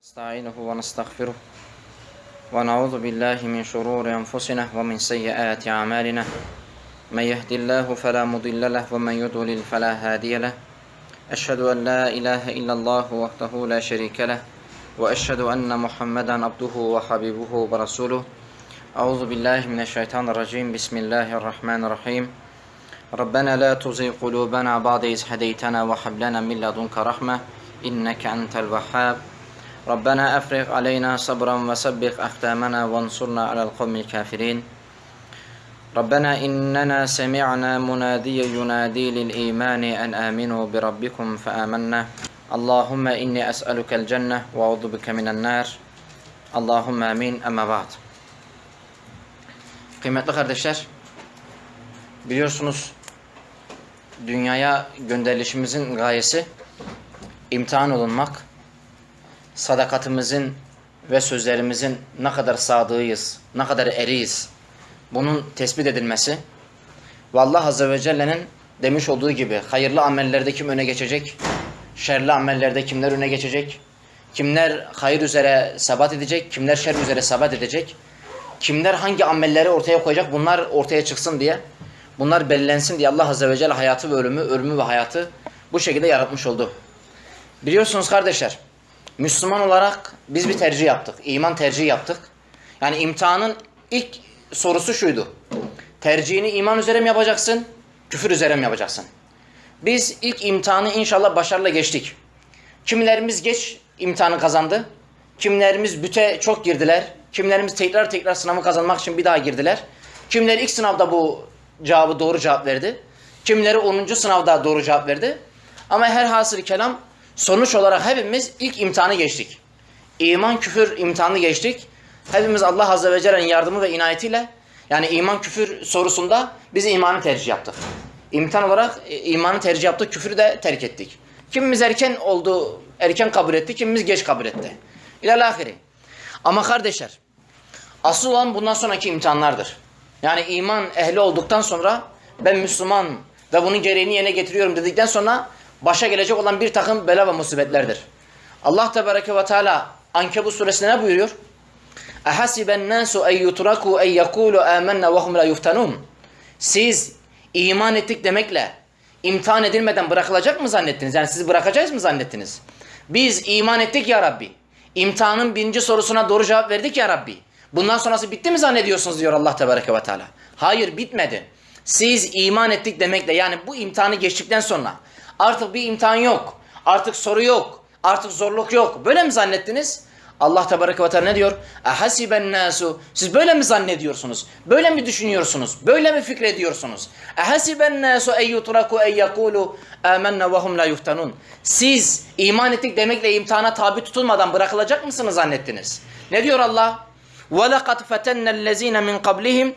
نستعينه ونستغفره ونعوذ بالله من شرور أنفسنا ومن سيئات أعمالنا. من يهد الله فلا مضل له ومن يضلل فلا هادي له. أشهد أن لا إله إلا الله وحده لا شريك له وأشهد أن محمدا عبده وحبيبه ورسوله. أعوذ بالله من الشيطان الرجيم. بسم الله الرحمن الرحيم. ربنا لا تزغ قلوبنا بعد إذ هديتنا وهب لنا من لدنك رحمة إنك أنت الوهاب. ربنا أفرغ علينا صبرا وثبت أقدامنا وانصرنا على القوم الكافرين ربنا إننا سمعنا مناديا ينادي للإيمان أن آمنوا بربكم فآمنا اللهم إني أسألك الجنة وأعوذ بك من النار اللهم آمين أما بعد Kıymetli kardeşler, biliyorsunuz dünyaya gönderilişimizin gayesi imtihan olunmak, sadakatimizin ve sözlerimizin ne kadar sadığıyız, ne kadar eriyiz bunun tespit edilmesi ve Allah Azze ve Celle'nin demiş olduğu gibi hayırlı amellerde kim öne geçecek, şerli amellerde kimler öne geçecek, kimler hayır üzere sabat edecek, kimler şer üzere sabat edecek, kimler hangi amelleri ortaya koyacak bunlar ortaya çıksın diye, bunlar belirlensin diye Allah Azze ve Celle hayatı ve ölümü, ölümü ve hayatı bu şekilde yaratmış oldu. Biliyorsunuz kardeşler, Müslüman olarak biz bir tercih yaptık. İman tercihi yaptık. Yani imtihanın ilk sorusu şuydu. Tercihini iman üzere mi yapacaksın? Küfür üzere mi yapacaksın? Biz ilk imtihanı inşallah başarıyla geçtik. Kimilerimiz geç imtihanı kazandı. Kimilerimiz büte çok girdiler. Kimilerimiz tekrar tekrar sınavı kazanmak için bir daha girdiler. Kimileri ilk sınavda bu cevabı doğru cevap verdi. Kimileri 10. sınavda doğru cevap verdi. Ama her hasıl kelam sonuç olarak hepimiz ilk imtihanı geçtik. İman küfür imtihanı geçtik. Hepimiz Allah Azze ve Celle'nin yardımı ve inayetiyle yani iman küfür sorusunda biz imanı tercih yaptık. İmtihan olarak e, imanı tercih yaptık, küfürü de terk ettik. Kimimiz erken oldu, erken kabul etti, kimimiz geç kabul etti. İlalahiri. Ama kardeşler, asıl olan bundan sonraki imtihanlardır. Yani iman ehli olduktan sonra ben Müslüman ve bunun gereğini yerine getiriyorum dedikten sonra başa gelecek olan bir takım bela ve musibetlerdir. Allah Tebareke ve Teala Ankebut suresinde ne buyuruyor? اَحَسِبَ النَّاسُ اَنْ يُتْرَكُوا اَنْ يَقُولُوا آمَنَّا وَهُمْ لَا يُفْتَنُونَ Siz iman ettik demekle imtihan edilmeden bırakılacak mı zannettiniz? Yani sizi bırakacağız mı zannettiniz? Biz iman ettik ya Rabbi. İmtihanın birinci sorusuna doğru cevap verdik ya Rabbi. Bundan sonrası bitti mi zannediyorsunuz diyor Allah Tebareke ve Teala. Hayır bitmedi. Siz iman ettik demekle yani bu imtihanı geçtikten sonra Artık bir imtihan yok. Artık soru yok. Artık zorluk yok. Böyle mi zannettiniz? Allah Tebarek ve Teala ne diyor? Ehasiben nasu. Siz böyle mi zannediyorsunuz? Böyle mi düşünüyorsunuz? Böyle mi fikrediyorsunuz? Ehasiben nasu ey yutraku ey yekulu amennâ ve hum la yuftanun. Siz iman ettik demekle imtihana tabi tutulmadan bırakılacak mısınız zannettiniz? Ne diyor Allah? Ve laqad fetennellezîne min kablihim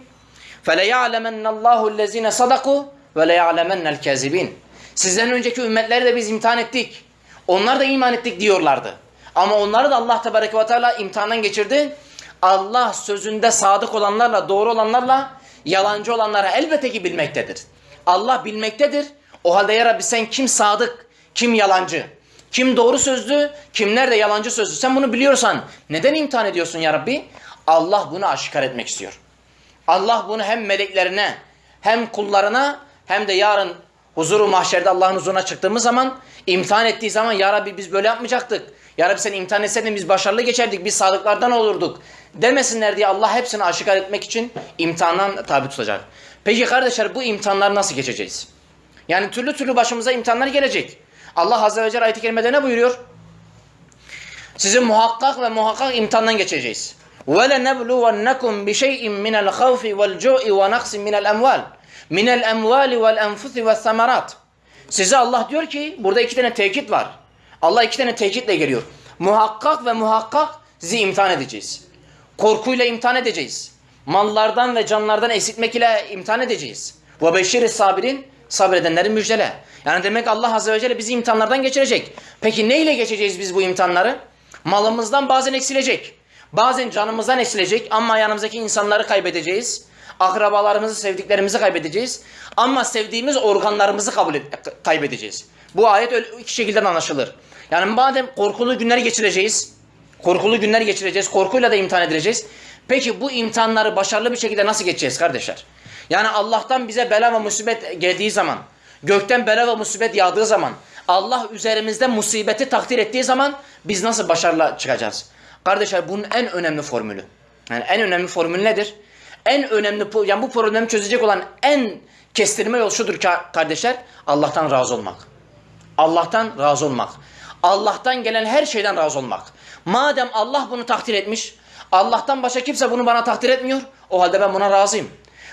feleya'lemennallahu ellezîne sadaku ve leya'lemennel kâzibîn. Sizden önceki ümmetleri de biz imtihan ettik. Onlar da iman ettik diyorlardı. Ama onları da Allah Tebareke ve Teala imtihandan geçirdi. Allah sözünde sadık olanlarla, doğru olanlarla, yalancı olanlara elbette ki bilmektedir. Allah bilmektedir. O halde ya Rabbi sen kim sadık, kim yalancı, kim doğru sözlü, kimler de yalancı sözlü. Sen bunu biliyorsan neden imtihan ediyorsun ya Rabbi? Allah bunu aşikar etmek istiyor. Allah bunu hem meleklerine, hem kullarına, hem de yarın huzuru mahşerde Allah'ın huzuruna çıktığımız zaman imtihan ettiği zaman ya Rabbi biz böyle yapmayacaktık. Ya Rabbi sen imtihan etseydin biz başarılı geçerdik, biz sadıklardan olurduk. Demesinler diye Allah hepsini aşikar etmek için imtihandan tabi tutacak. Peki kardeşler bu imtihanları nasıl geçeceğiz? Yani türlü türlü başımıza imtihanlar gelecek. Allah Azze ve Celle ayet-i kerimede ne buyuruyor? Sizi muhakkak ve muhakkak imtihandan geçeceğiz. وَلَنَبْلُوَنَّكُمْ بِشَيْءٍ مِنَ الْخَوْفِ وَالْجُوءِ وَنَقْسٍ مِنَ minel emvali vel enfusi ve samarat. Size Allah diyor ki burada iki tane tekit var. Allah iki tane tekitle geliyor. Muhakkak ve muhakkak sizi imtihan edeceğiz. Korkuyla imtihan edeceğiz. Mallardan ve canlardan esitmek ile imtihan edeceğiz. Ve beşir sabirin sabredenleri müjdele. Yani demek Allah Azze ve Celle bizi imtihanlardan geçirecek. Peki ne ile geçeceğiz biz bu imtihanları? Malımızdan bazen eksilecek. Bazen canımızdan eksilecek ama yanımızdaki insanları kaybedeceğiz. Akrabalarımızı, sevdiklerimizi kaybedeceğiz. Ama sevdiğimiz organlarımızı kabul et, kaybedeceğiz. Bu ayet öyle iki şekilde anlaşılır. Yani madem korkulu günleri geçireceğiz, Korkulu günler geçireceğiz. Korkuyla da imtihan edileceğiz. Peki bu imtihanları başarılı bir şekilde nasıl geçeceğiz kardeşler? Yani Allah'tan bize bela ve musibet geldiği zaman, gökten bela ve musibet yağdığı zaman, Allah üzerimizde musibeti takdir ettiği zaman biz nasıl başarılı çıkacağız? Kardeşler bunun en önemli formülü. Yani en önemli formül nedir? En önemli yani bu problemi çözecek olan en kestirme yol şudur kardeşler Allah'tan razı olmak. Allah'tan razı olmak. Allah'tan gelen her şeyden razı olmak. Madem Allah bunu takdir etmiş, Allah'tan başka kimse bunu bana takdir etmiyor, o halde ben buna razıyım.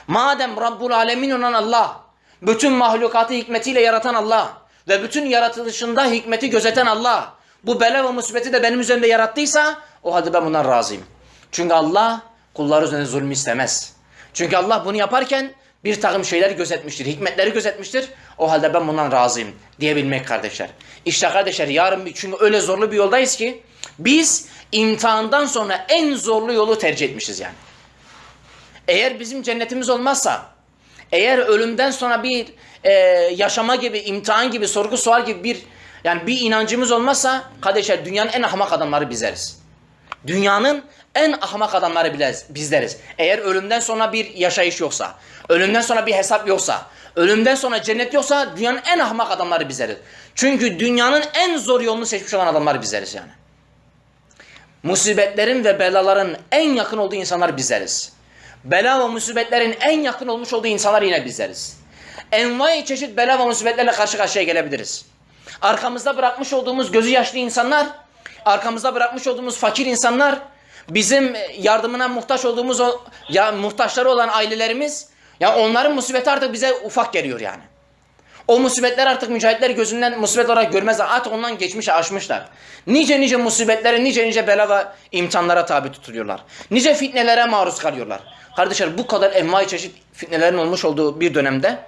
Madem Rabbul Alemin olan Allah, bütün mahlukatı hikmetiyle yaratan Allah ve bütün yaratılışında hikmeti gözeten Allah, bu bela ve musibeti de benim üzerimde yarattıysa, o halde ben bundan razıyım. Çünkü Allah kulları üzerinde zulmü istemez. Çünkü Allah bunu yaparken bir takım şeyler gözetmiştir, hikmetleri gözetmiştir. O halde ben bundan razıyım diyebilmek kardeşler. İşte kardeşler yarın çünkü öyle zorlu bir yoldayız ki biz imtihandan sonra en zorlu yolu tercih etmişiz yani. Eğer bizim cennetimiz olmazsa, eğer ölümden sonra bir e, yaşama gibi, imtihan gibi, sorgu sual gibi bir yani bir inancımız olmazsa kardeşler dünyanın en ahmak adamları bizleriz. Dünyanın en ahmak adamları bizleriz. Eğer ölümden sonra bir yaşayış yoksa, ölümden sonra bir hesap yoksa, ölümden sonra cennet yoksa dünyanın en ahmak adamları bizleriz. Çünkü dünyanın en zor yolunu seçmiş olan adamlar bizleriz yani. Musibetlerin ve belaların en yakın olduğu insanlar bizleriz. Bela ve musibetlerin en yakın olmuş olduğu insanlar yine bizleriz. Envai çeşit bela ve musibetlerle karşı karşıya gelebiliriz. Arkamızda bırakmış olduğumuz gözü yaşlı insanlar, arkamızda bırakmış olduğumuz fakir insanlar, bizim yardımına muhtaç olduğumuz o ya muhtaçları olan ailelerimiz ya onların musibeti artık bize ufak geliyor yani. O musibetler artık mücahitler gözünden musibet olarak görmezler. Artık ondan geçmiş aşmışlar. Nice nice musibetlere, nice nice bela ve imtihanlara tabi tutuluyorlar. Nice fitnelere maruz kalıyorlar. Kardeşler bu kadar envai çeşit fitnelerin olmuş olduğu bir dönemde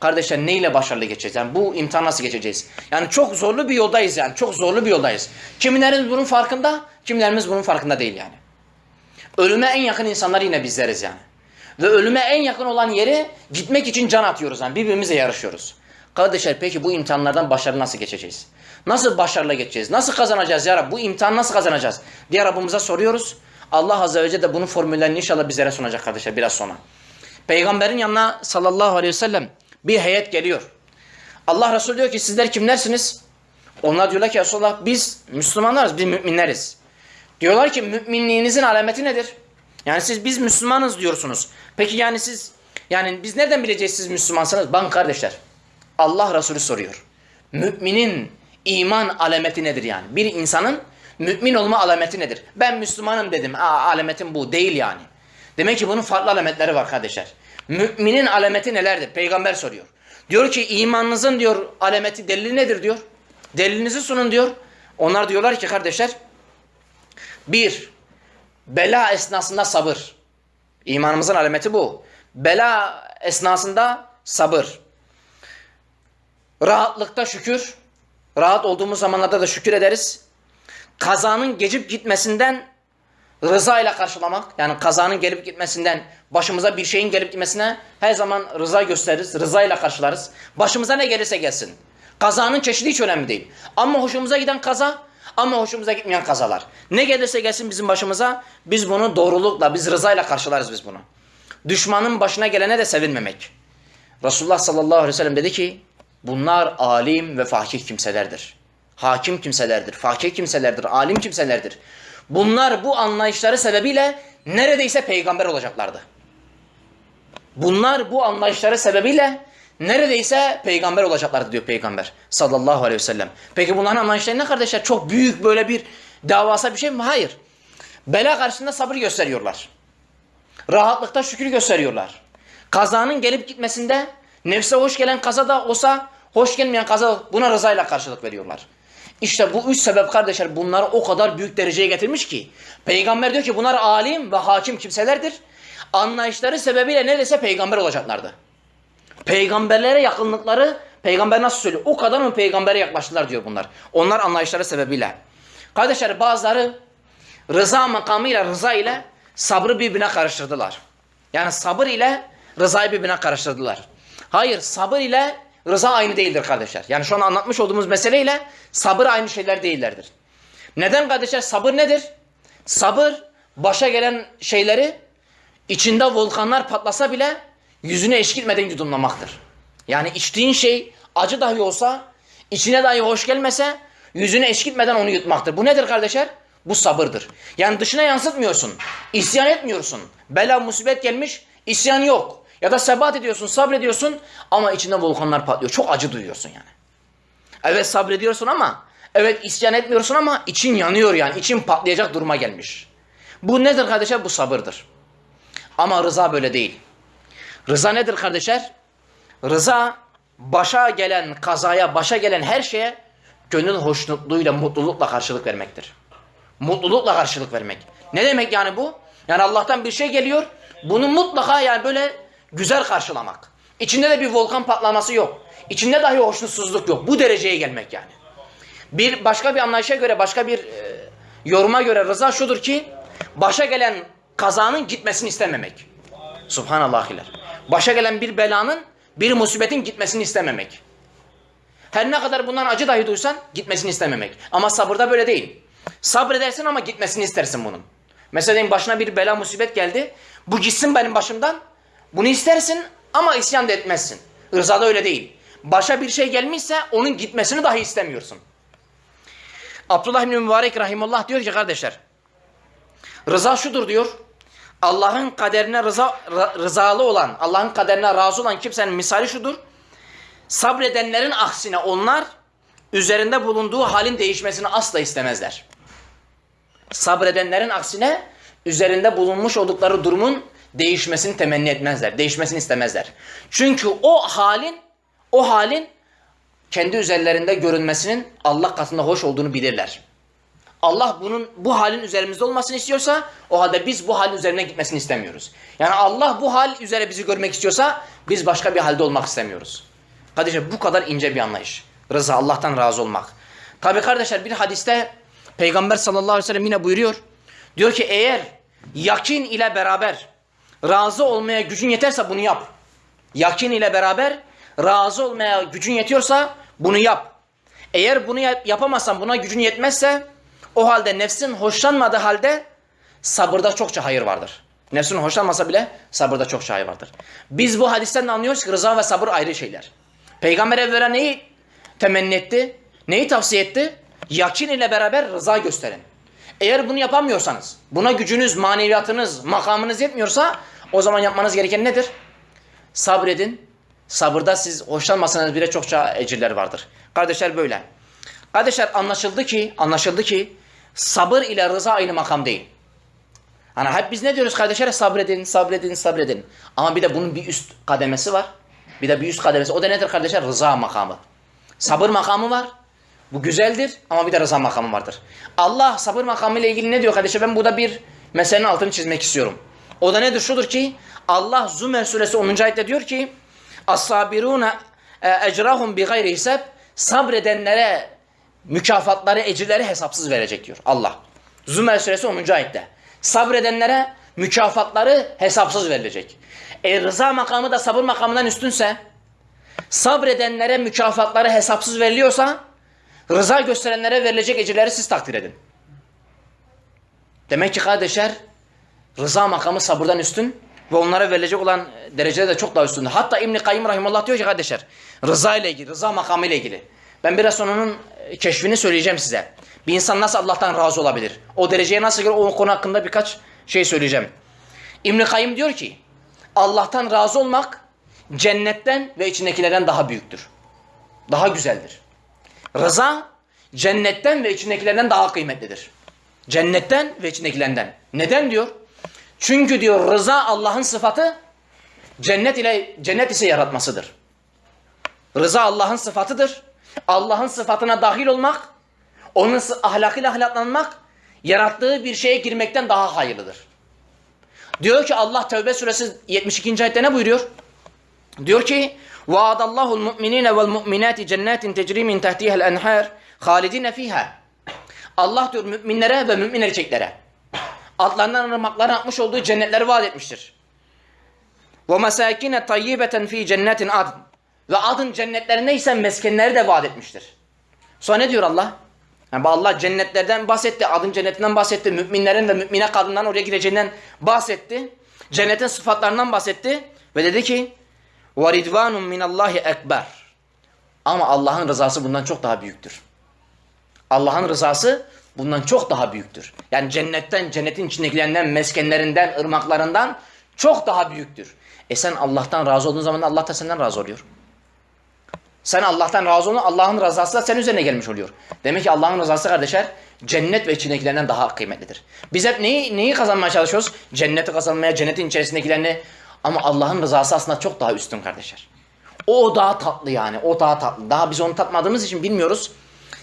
kardeşler neyle başarılı geçeceğiz? Yani bu imtihan nasıl geçeceğiz? Yani çok zorlu bir yoldayız yani. Çok zorlu bir yoldayız. Kimilerimiz bunun farkında, kimilerimiz bunun farkında değil yani. Ölüme en yakın insanlar yine bizleriz yani. Ve ölüme en yakın olan yere gitmek için can atıyoruz yani. Birbirimizle yarışıyoruz. Kardeşler peki bu imtihanlardan başarılı nasıl geçeceğiz? Nasıl başarılı geçeceğiz? Nasıl kazanacağız ya Rabbi? Bu imtihanı nasıl kazanacağız? Diye Rabbimize soruyoruz. Allah Azze ve Celle de bunun formüllerini inşallah bizlere sunacak kardeşler biraz sonra. Peygamberin yanına sallallahu aleyhi ve sellem bir heyet geliyor. Allah Resulü diyor ki sizler kimlersiniz? Onlar diyorlar ki Resulullah biz Müslümanlarız, biz müminleriz. Diyorlar ki müminliğinizin alameti nedir? Yani siz biz Müslümanız diyorsunuz. Peki yani siz yani biz nereden bileceğiz siz Müslümansınız? Bakın kardeşler. Allah Resulü soruyor. Müminin iman alameti nedir yani? Bir insanın mümin olma alameti nedir? Ben Müslümanım dedim. Aa, alametim bu değil yani. Demek ki bunun farklı alametleri var kardeşler. Müminin alameti nelerdir? Peygamber soruyor. Diyor ki imanınızın diyor alameti delili nedir diyor. Delilinizi sunun diyor. Onlar diyorlar ki kardeşler bir, bela esnasında sabır. İmanımızın alameti bu. Bela esnasında sabır. Rahatlıkta şükür. Rahat olduğumuz zamanlarda da şükür ederiz. Kazanın geçip gitmesinden rıza ile karşılamak. Yani kazanın gelip gitmesinden, başımıza bir şeyin gelip gitmesine her zaman rıza gösteririz. Rıza ile karşılarız. Başımıza ne gelirse gelsin. Kazanın çeşidi hiç önemli değil. Ama hoşumuza giden kaza, ama hoşumuza gitmeyen kazalar. Ne gelirse gelsin bizim başımıza, biz bunu doğrulukla, biz rıza ile karşılarız biz bunu. Düşmanın başına gelene de sevinmemek. Resulullah sallallahu aleyhi ve sellem dedi ki, bunlar alim ve fakih kimselerdir. Hakim kimselerdir, fakih kimselerdir, alim kimselerdir. Bunlar bu anlayışları sebebiyle neredeyse peygamber olacaklardı. Bunlar bu anlayışları sebebiyle neredeyse peygamber olacaklardı diyor peygamber sallallahu aleyhi ve sellem. Peki bunların anlayışları ne kardeşler? Çok büyük böyle bir davasa bir şey mi? Hayır. Bela karşısında sabır gösteriyorlar. Rahatlıkta şükür gösteriyorlar. Kazanın gelip gitmesinde nefse hoş gelen kaza da olsa hoş gelmeyen kaza buna rızayla karşılık veriyorlar. İşte bu üç sebep kardeşler bunları o kadar büyük dereceye getirmiş ki peygamber diyor ki bunlar alim ve hakim kimselerdir. Anlayışları sebebiyle neredeyse peygamber olacaklardı. Peygamberlere yakınlıkları peygamber nasıl söylüyor? O kadar mı peygambere yaklaştılar diyor bunlar. Onlar anlayışları sebebiyle. Kardeşler bazıları rıza makamıyla rıza ile sabrı birbirine karıştırdılar. Yani sabır ile rızayı birbirine karıştırdılar. Hayır sabır ile rıza aynı değildir kardeşler. Yani şu an anlatmış olduğumuz meseleyle sabır aynı şeyler değillerdir. Neden kardeşler? Sabır nedir? Sabır başa gelen şeyleri içinde volkanlar patlasa bile yüzüne eşkitmeden yudumlamaktır. Yani içtiğin şey acı dahi olsa, içine dahi hoş gelmese yüzüne eşkitmeden onu yutmaktır. Bu nedir kardeşler? Bu sabırdır. Yani dışına yansıtmıyorsun. isyan etmiyorsun. Bela musibet gelmiş, isyan yok. Ya da sebat ediyorsun, sabrediyorsun ama içinde volkanlar patlıyor. Çok acı duyuyorsun yani. Evet sabrediyorsun ama, evet isyan etmiyorsun ama için yanıyor yani. için patlayacak duruma gelmiş. Bu nedir kardeşler? Bu sabırdır. Ama rıza böyle değil. Rıza nedir kardeşler? Rıza başa gelen kazaya, başa gelen her şeye gönül hoşnutluğuyla, mutlulukla karşılık vermektir. Mutlulukla karşılık vermek. Ne demek yani bu? Yani Allah'tan bir şey geliyor. Bunu mutlaka yani böyle güzel karşılamak. İçinde de bir volkan patlaması yok. İçinde dahi hoşnutsuzluk yok. Bu dereceye gelmek yani. Bir başka bir anlayışa göre, başka bir e, yoruma göre rıza şudur ki başa gelen kazanın gitmesini istememek. Subhanallahiler. Başa gelen bir belanın, bir musibetin gitmesini istememek. Her ne kadar bundan acı dahi duysan gitmesini istememek. Ama sabırda böyle değil. Sabredersin ama gitmesini istersin bunun. Mesela diyelim başına bir bela musibet geldi. Bu gitsin benim başımdan. Bunu istersin ama isyan da etmezsin. Rızada öyle değil. Başa bir şey gelmişse onun gitmesini dahi istemiyorsun. Abdullah İbni Mübarek Rahimullah diyor ki kardeşler. Rıza şudur diyor. Allah'ın kaderine rıza, rızalı olan, Allah'ın kaderine razı olan kimsenin misali şudur. Sabredenlerin aksine onlar üzerinde bulunduğu halin değişmesini asla istemezler. Sabredenlerin aksine üzerinde bulunmuş oldukları durumun değişmesini temenni etmezler. Değişmesini istemezler. Çünkü o halin o halin kendi üzerlerinde görünmesinin Allah katında hoş olduğunu bilirler. Allah bunun bu halin üzerimizde olmasını istiyorsa o halde biz bu halin üzerine gitmesini istemiyoruz. Yani Allah bu hal üzere bizi görmek istiyorsa biz başka bir halde olmak istemiyoruz. Kardeşler bu kadar ince bir anlayış. Rıza Allah'tan razı olmak. Tabi kardeşler bir hadiste Peygamber sallallahu aleyhi ve sellem yine buyuruyor. Diyor ki eğer yakin ile beraber razı olmaya gücün yeterse bunu yap. Yakin ile beraber razı olmaya gücün yetiyorsa bunu yap. Eğer bunu yap yapamazsan buna gücün yetmezse o halde nefsin hoşlanmadığı halde sabırda çokça hayır vardır. Nefsin hoşlanmasa bile sabırda çokça hayır vardır. Biz bu hadisten anlıyoruz ki rıza ve sabır ayrı şeyler. Peygamber evvela neyi temenni etti? Neyi tavsiye etti? Yakin ile beraber rıza gösterin. Eğer bunu yapamıyorsanız, buna gücünüz, maneviyatınız, makamınız yetmiyorsa o zaman yapmanız gereken nedir? Sabredin. Sabırda siz hoşlanmasanız bile çokça ecirler vardır. Kardeşler böyle. Kardeşler anlaşıldı ki, anlaşıldı ki sabır ile rıza aynı makam değil. Hani hep biz ne diyoruz kardeşler? Sabredin, sabredin, sabredin. Ama bir de bunun bir üst kademesi var. Bir de bir üst kademesi. O da nedir kardeşler? Rıza makamı. Sabır makamı var. Bu güzeldir ama bir de rıza makamı vardır. Allah sabır makamı ile ilgili ne diyor kardeşler? Ben burada bir meselenin altını çizmek istiyorum. O da nedir? Şudur ki Allah Zümer suresi 10. ayette diyor ki As-sabiruna ecrahum bi gayri hisab sabredenlere mükafatları, ecirleri hesapsız verecek diyor Allah. Zümer suresi 10. ayette. Sabredenlere mükafatları hesapsız verilecek. E rıza makamı da sabır makamından üstünse sabredenlere mükafatları hesapsız veriliyorsa rıza gösterenlere verilecek ecirleri siz takdir edin. Demek ki kardeşler rıza makamı sabırdan üstün ve onlara verilecek olan derecede de çok daha üstündür. Hatta İbn-i Kayyum Rahimullah diyor ki kardeşler rıza ile ilgili, rıza makamı ile ilgili. Ben biraz sonra onun keşfini söyleyeceğim size. Bir insan nasıl Allah'tan razı olabilir? O dereceye nasıl gelir? O konu hakkında birkaç şey söyleyeceğim. İbn-i Kayyum diyor ki Allah'tan razı olmak cennetten ve içindekilerden daha büyüktür. Daha güzeldir. Rıza cennetten ve içindekilerden daha kıymetlidir. Cennetten ve içindekilerden. Neden diyor? Çünkü diyor rıza Allah'ın sıfatı cennet ile cennet ise yaratmasıdır. Rıza Allah'ın sıfatıdır. Allah'ın sıfatına dahil olmak, onun ahlakıyla ahlaklanmak, yarattığı bir şeye girmekten daha hayırlıdır. Diyor ki Allah Tevbe suresi 72. ayette ne buyuruyor? Diyor ki وَعَدَ اللّٰهُ الْمُؤْمِنِينَ وَالْمُؤْمِنَاتِ جَنَّاتٍ تَجْرِي مِنْ تَحْتِهَا الْاَنْحَارِ خَالِدِينَ ف۪يهَا Allah diyor müminlere ve mümin erkeklere altlarından ırmaklar atmış olduğu cennetleri vaat etmiştir. Ve mesakine tayyibeten fi cennetin adn. Ve adın cennetlerine ise meskenleri de vaat etmiştir. Sonra ne diyor Allah? Yani Allah cennetlerden bahsetti, adın cennetinden bahsetti, müminlerin ve mümine kadından oraya gireceğinden bahsetti. Cennetin sıfatlarından bahsetti ve dedi ki: "Ve ridvanun minallahi ekber." Ama Allah'ın rızası bundan çok daha büyüktür. Allah'ın rızası bundan çok daha büyüktür. Yani cennetten, cennetin içindekilerinden, meskenlerinden, ırmaklarından çok daha büyüktür. E sen Allah'tan razı olduğun zaman Allah da senden razı oluyor. Sen Allah'tan razı olun, Allah'ın rızası da senin üzerine gelmiş oluyor. Demek ki Allah'ın rızası kardeşler cennet ve içindekilerinden daha kıymetlidir. Biz hep neyi, neyi kazanmaya çalışıyoruz? Cenneti kazanmaya, cennetin içerisindekilerini. Ama Allah'ın rızası aslında çok daha üstün kardeşler. O daha tatlı yani, o daha tatlı. Daha biz onu tatmadığımız için bilmiyoruz.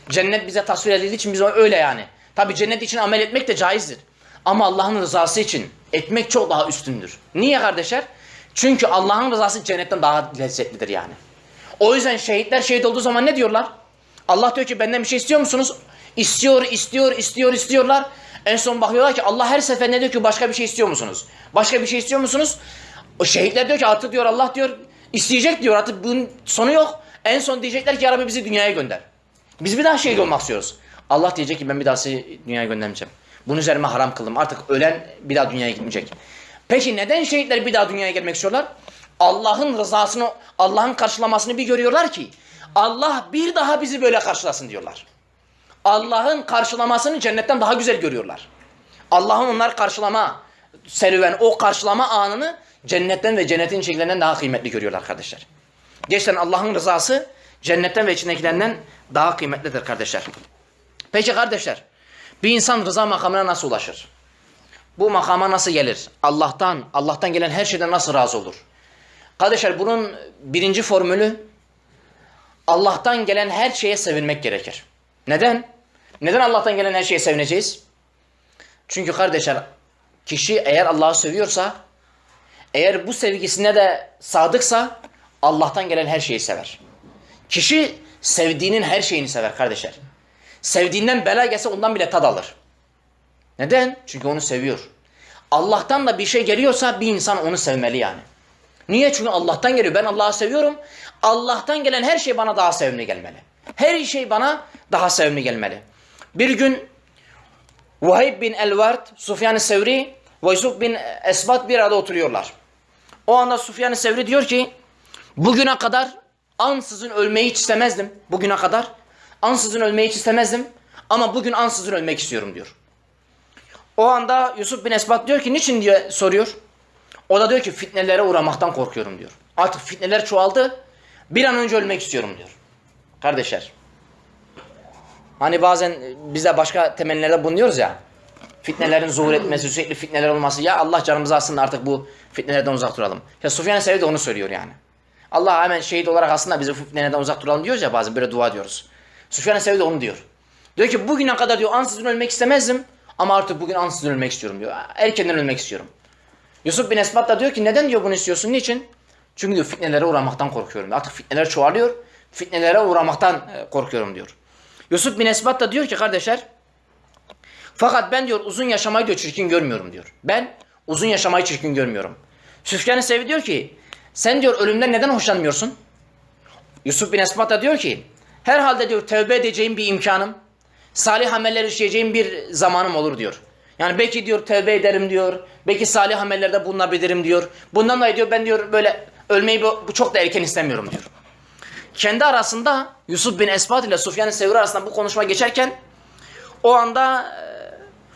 Cennet bize tasvir edildiği için biz öyle yani. Tabi cennet için amel etmek de caizdir. Ama Allah'ın rızası için etmek çok daha üstündür. Niye kardeşler? Çünkü Allah'ın rızası cennetten daha lezzetlidir yani. O yüzden şehitler şehit olduğu zaman ne diyorlar? Allah diyor ki benden bir şey istiyor musunuz? İstiyor, istiyor, istiyor, istiyorlar. En son bakıyorlar ki Allah her seferinde diyor ki başka bir şey istiyor musunuz? Başka bir şey istiyor musunuz? O şehitler diyor ki artık diyor Allah diyor isteyecek diyor artık bunun sonu yok. En son diyecekler ki ya Rabbi bizi dünyaya gönder. Biz bir daha şehit olmak istiyoruz. Allah diyecek ki ben bir daha sizi dünyaya göndermeyeceğim. Bunu üzerime haram kıldım. Artık ölen bir daha dünyaya gitmeyecek. Peki neden şehitler bir daha dünyaya gelmek istiyorlar? Allah'ın rızasını, Allah'ın karşılamasını bir görüyorlar ki Allah bir daha bizi böyle karşılasın diyorlar. Allah'ın karşılamasını cennetten daha güzel görüyorlar. Allah'ın onlar karşılama serüven, o karşılama anını cennetten ve cennetin içindekilerinden daha kıymetli görüyorlar kardeşler. Gerçekten Allah'ın rızası cennetten ve içindekilerinden daha kıymetlidir kardeşler. Peki kardeşler, bir insan rıza makamına nasıl ulaşır? Bu makama nasıl gelir? Allah'tan, Allah'tan gelen her şeyden nasıl razı olur? Kardeşler bunun birinci formülü Allah'tan gelen her şeye sevinmek gerekir. Neden? Neden Allah'tan gelen her şeye sevineceğiz? Çünkü kardeşler kişi eğer Allah'ı seviyorsa eğer bu sevgisine de sadıksa Allah'tan gelen her şeyi sever. Kişi sevdiğinin her şeyini sever kardeşler. Sevdiğinden bela gelse ondan bile tad alır. Neden? Çünkü onu seviyor. Allah'tan da bir şey geliyorsa bir insan onu sevmeli yani. Niye? Çünkü Allah'tan geliyor. Ben Allah'ı seviyorum. Allah'tan gelen her şey bana daha sevimli gelmeli. Her şey bana daha sevimli gelmeli. Bir gün Vahib bin Elvard, Sufyan-ı Sevri ve Yusuf bin Esbat bir arada oturuyorlar. O anda Sufyan-ı Sevri diyor ki bugüne kadar ansızın ölmeyi hiç istemezdim. Bugüne kadar ansızın ölmeyi hiç istemezdim. Ama bugün ansızın ölmek istiyorum diyor. O anda Yusuf bin Esbat diyor ki niçin diye soruyor. O da diyor ki fitnelere uğramaktan korkuyorum diyor. Artık fitneler çoğaldı. Bir an önce ölmek istiyorum diyor. Kardeşler. Hani bazen biz de başka temellerde bulunuyoruz ya. Fitnelerin zuhur etmesi, sürekli fitneler olması. Ya Allah canımızı alsın artık bu fitnelerden uzak duralım. Ya Sufyan-ı Sevri de onu söylüyor yani. Allah hemen şehit olarak aslında bizi fitnelerden uzak duralım diyoruz ya bazen böyle dua diyoruz. Sufyan-ı Sevri de onu diyor. Diyor ki bugüne kadar diyor ansızın ölmek istemezdim. Ama artık bugün ansızın ölmek istiyorum diyor. Erkenden ölmek istiyorum. Yusuf bin Esbat da diyor ki neden diyor bunu istiyorsun? Niçin? Çünkü diyor fitnelere uğramaktan korkuyorum. Artık fitneler çoğalıyor. Fitnelere uğramaktan korkuyorum diyor. Yusuf bin Esbat da diyor ki kardeşler fakat ben diyor uzun yaşamayı diyor çirkin görmüyorum diyor. Ben uzun yaşamayı çirkin görmüyorum. Süfyan-ı Sevi diyor ki sen diyor ölümden neden hoşlanmıyorsun? Yusuf bin Esbat da diyor ki herhalde diyor tövbe edeceğim bir imkanım, salih ameller işleyeceğim bir zamanım olur diyor. Yani belki diyor tövbe ederim diyor. Belki salih amellerde bulunabilirim diyor. Bundan dolayı diyor ben diyor böyle ölmeyi bu, çok da erken istemiyorum diyor. Kendi arasında Yusuf bin Esbat ile Sufyan-ı Sevri arasında bu konuşma geçerken o anda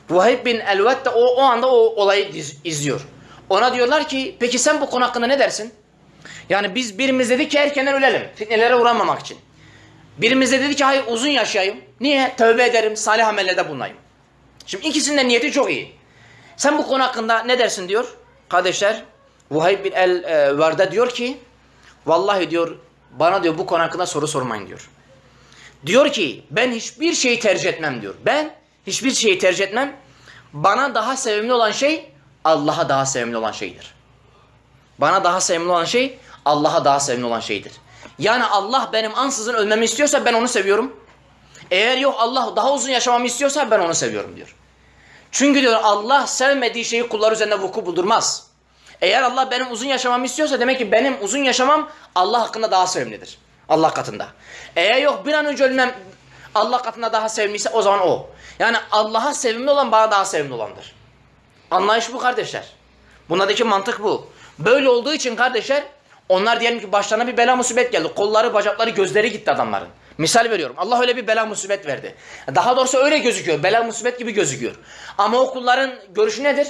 e, Vahib bin Elvet de o, o anda o olayı iz, izliyor. Ona diyorlar ki peki sen bu konu hakkında ne dersin? Yani biz birimiz dedik ki erkenden ölelim. Fitnelere uğramamak için. Birimiz de dedi ki hayır uzun yaşayayım. Niye? Tövbe ederim, salih amellerde bulunayım. Şimdi ikisinin de niyeti çok iyi. Sen bu konu hakkında ne dersin diyor. Kardeşler Vahib bin el e, Varda diyor ki vallahi diyor bana diyor bu konu hakkında soru sormayın diyor. Diyor ki ben hiçbir şeyi tercih etmem diyor. Ben hiçbir şeyi tercih etmem. Bana daha sevimli olan şey Allah'a daha sevimli olan şeydir. Bana daha sevimli olan şey Allah'a daha sevimli olan şeydir. Yani Allah benim ansızın ölmemi istiyorsa ben onu seviyorum. Eğer yok Allah daha uzun yaşamamı istiyorsa ben onu seviyorum diyor. Çünkü diyor Allah sevmediği şeyi kullar üzerinde vuku buldurmaz. Eğer Allah benim uzun yaşamamı istiyorsa demek ki benim uzun yaşamam Allah hakkında daha sevimlidir. Allah katında. Eğer yok bir an önce ölmem Allah katında daha sevimliyse o zaman o. Yani Allah'a sevimli olan bana daha sevimli olandır. Anlayış bu kardeşler. Bundaki mantık bu. Böyle olduğu için kardeşler onlar diyelim ki başlarına bir bela musibet geldi. Kolları, bacakları, gözleri gitti adamların. Misal veriyorum. Allah öyle bir bela musibet verdi. Daha doğrusu öyle gözüküyor. Bela musibet gibi gözüküyor. Ama o kulların görüşü nedir?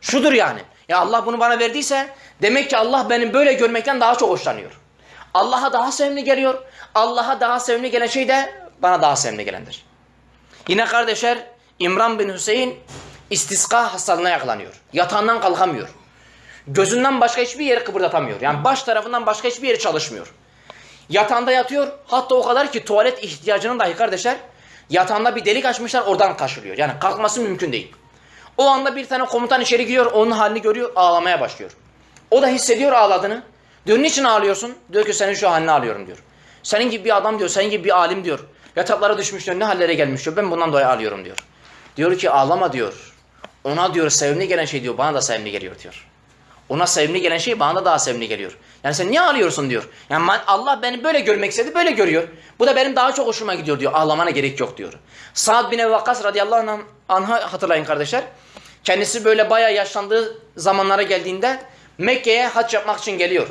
Şudur yani. Ya Allah bunu bana verdiyse demek ki Allah benim böyle görmekten daha çok hoşlanıyor. Allah'a daha sevimli geliyor. Allah'a daha sevimli gelen şey de bana daha sevimli gelendir. Yine kardeşler İmran bin Hüseyin istiska hastalığına yakalanıyor. Yatağından kalkamıyor. Gözünden başka hiçbir yeri kıpırdatamıyor. Yani baş tarafından başka hiçbir yeri çalışmıyor. Yatağında yatıyor. Hatta o kadar ki tuvalet ihtiyacının dahi kardeşler yatağında bir delik açmışlar oradan kaşılıyor. Yani kalkması mümkün değil. O anda bir tane komutan içeri giriyor. Onun halini görüyor. Ağlamaya başlıyor. O da hissediyor ağladığını. Diyor niçin ağlıyorsun? Diyor ki senin şu halini ağlıyorum diyor. Senin gibi bir adam diyor. Senin gibi bir alim diyor. Yataklara düşmüş diyor. Ne hallere gelmiş diyor. Ben bundan dolayı ağlıyorum diyor. Diyor ki ağlama diyor. Ona diyor sevimli gelen şey diyor. Bana da sevimli geliyor diyor. Ona sevimli gelen şey bana da daha sevimli geliyor. Yani sen niye ağlıyorsun diyor. Yani Allah beni böyle görmek istedi böyle görüyor. Bu da benim daha çok hoşuma gidiyor diyor. Ağlamana gerek yok diyor. Sa'd bin Ebu Vakkas radıyallahu anh, anh'a hatırlayın kardeşler. Kendisi böyle bayağı yaşlandığı zamanlara geldiğinde Mekke'ye hac yapmak için geliyor.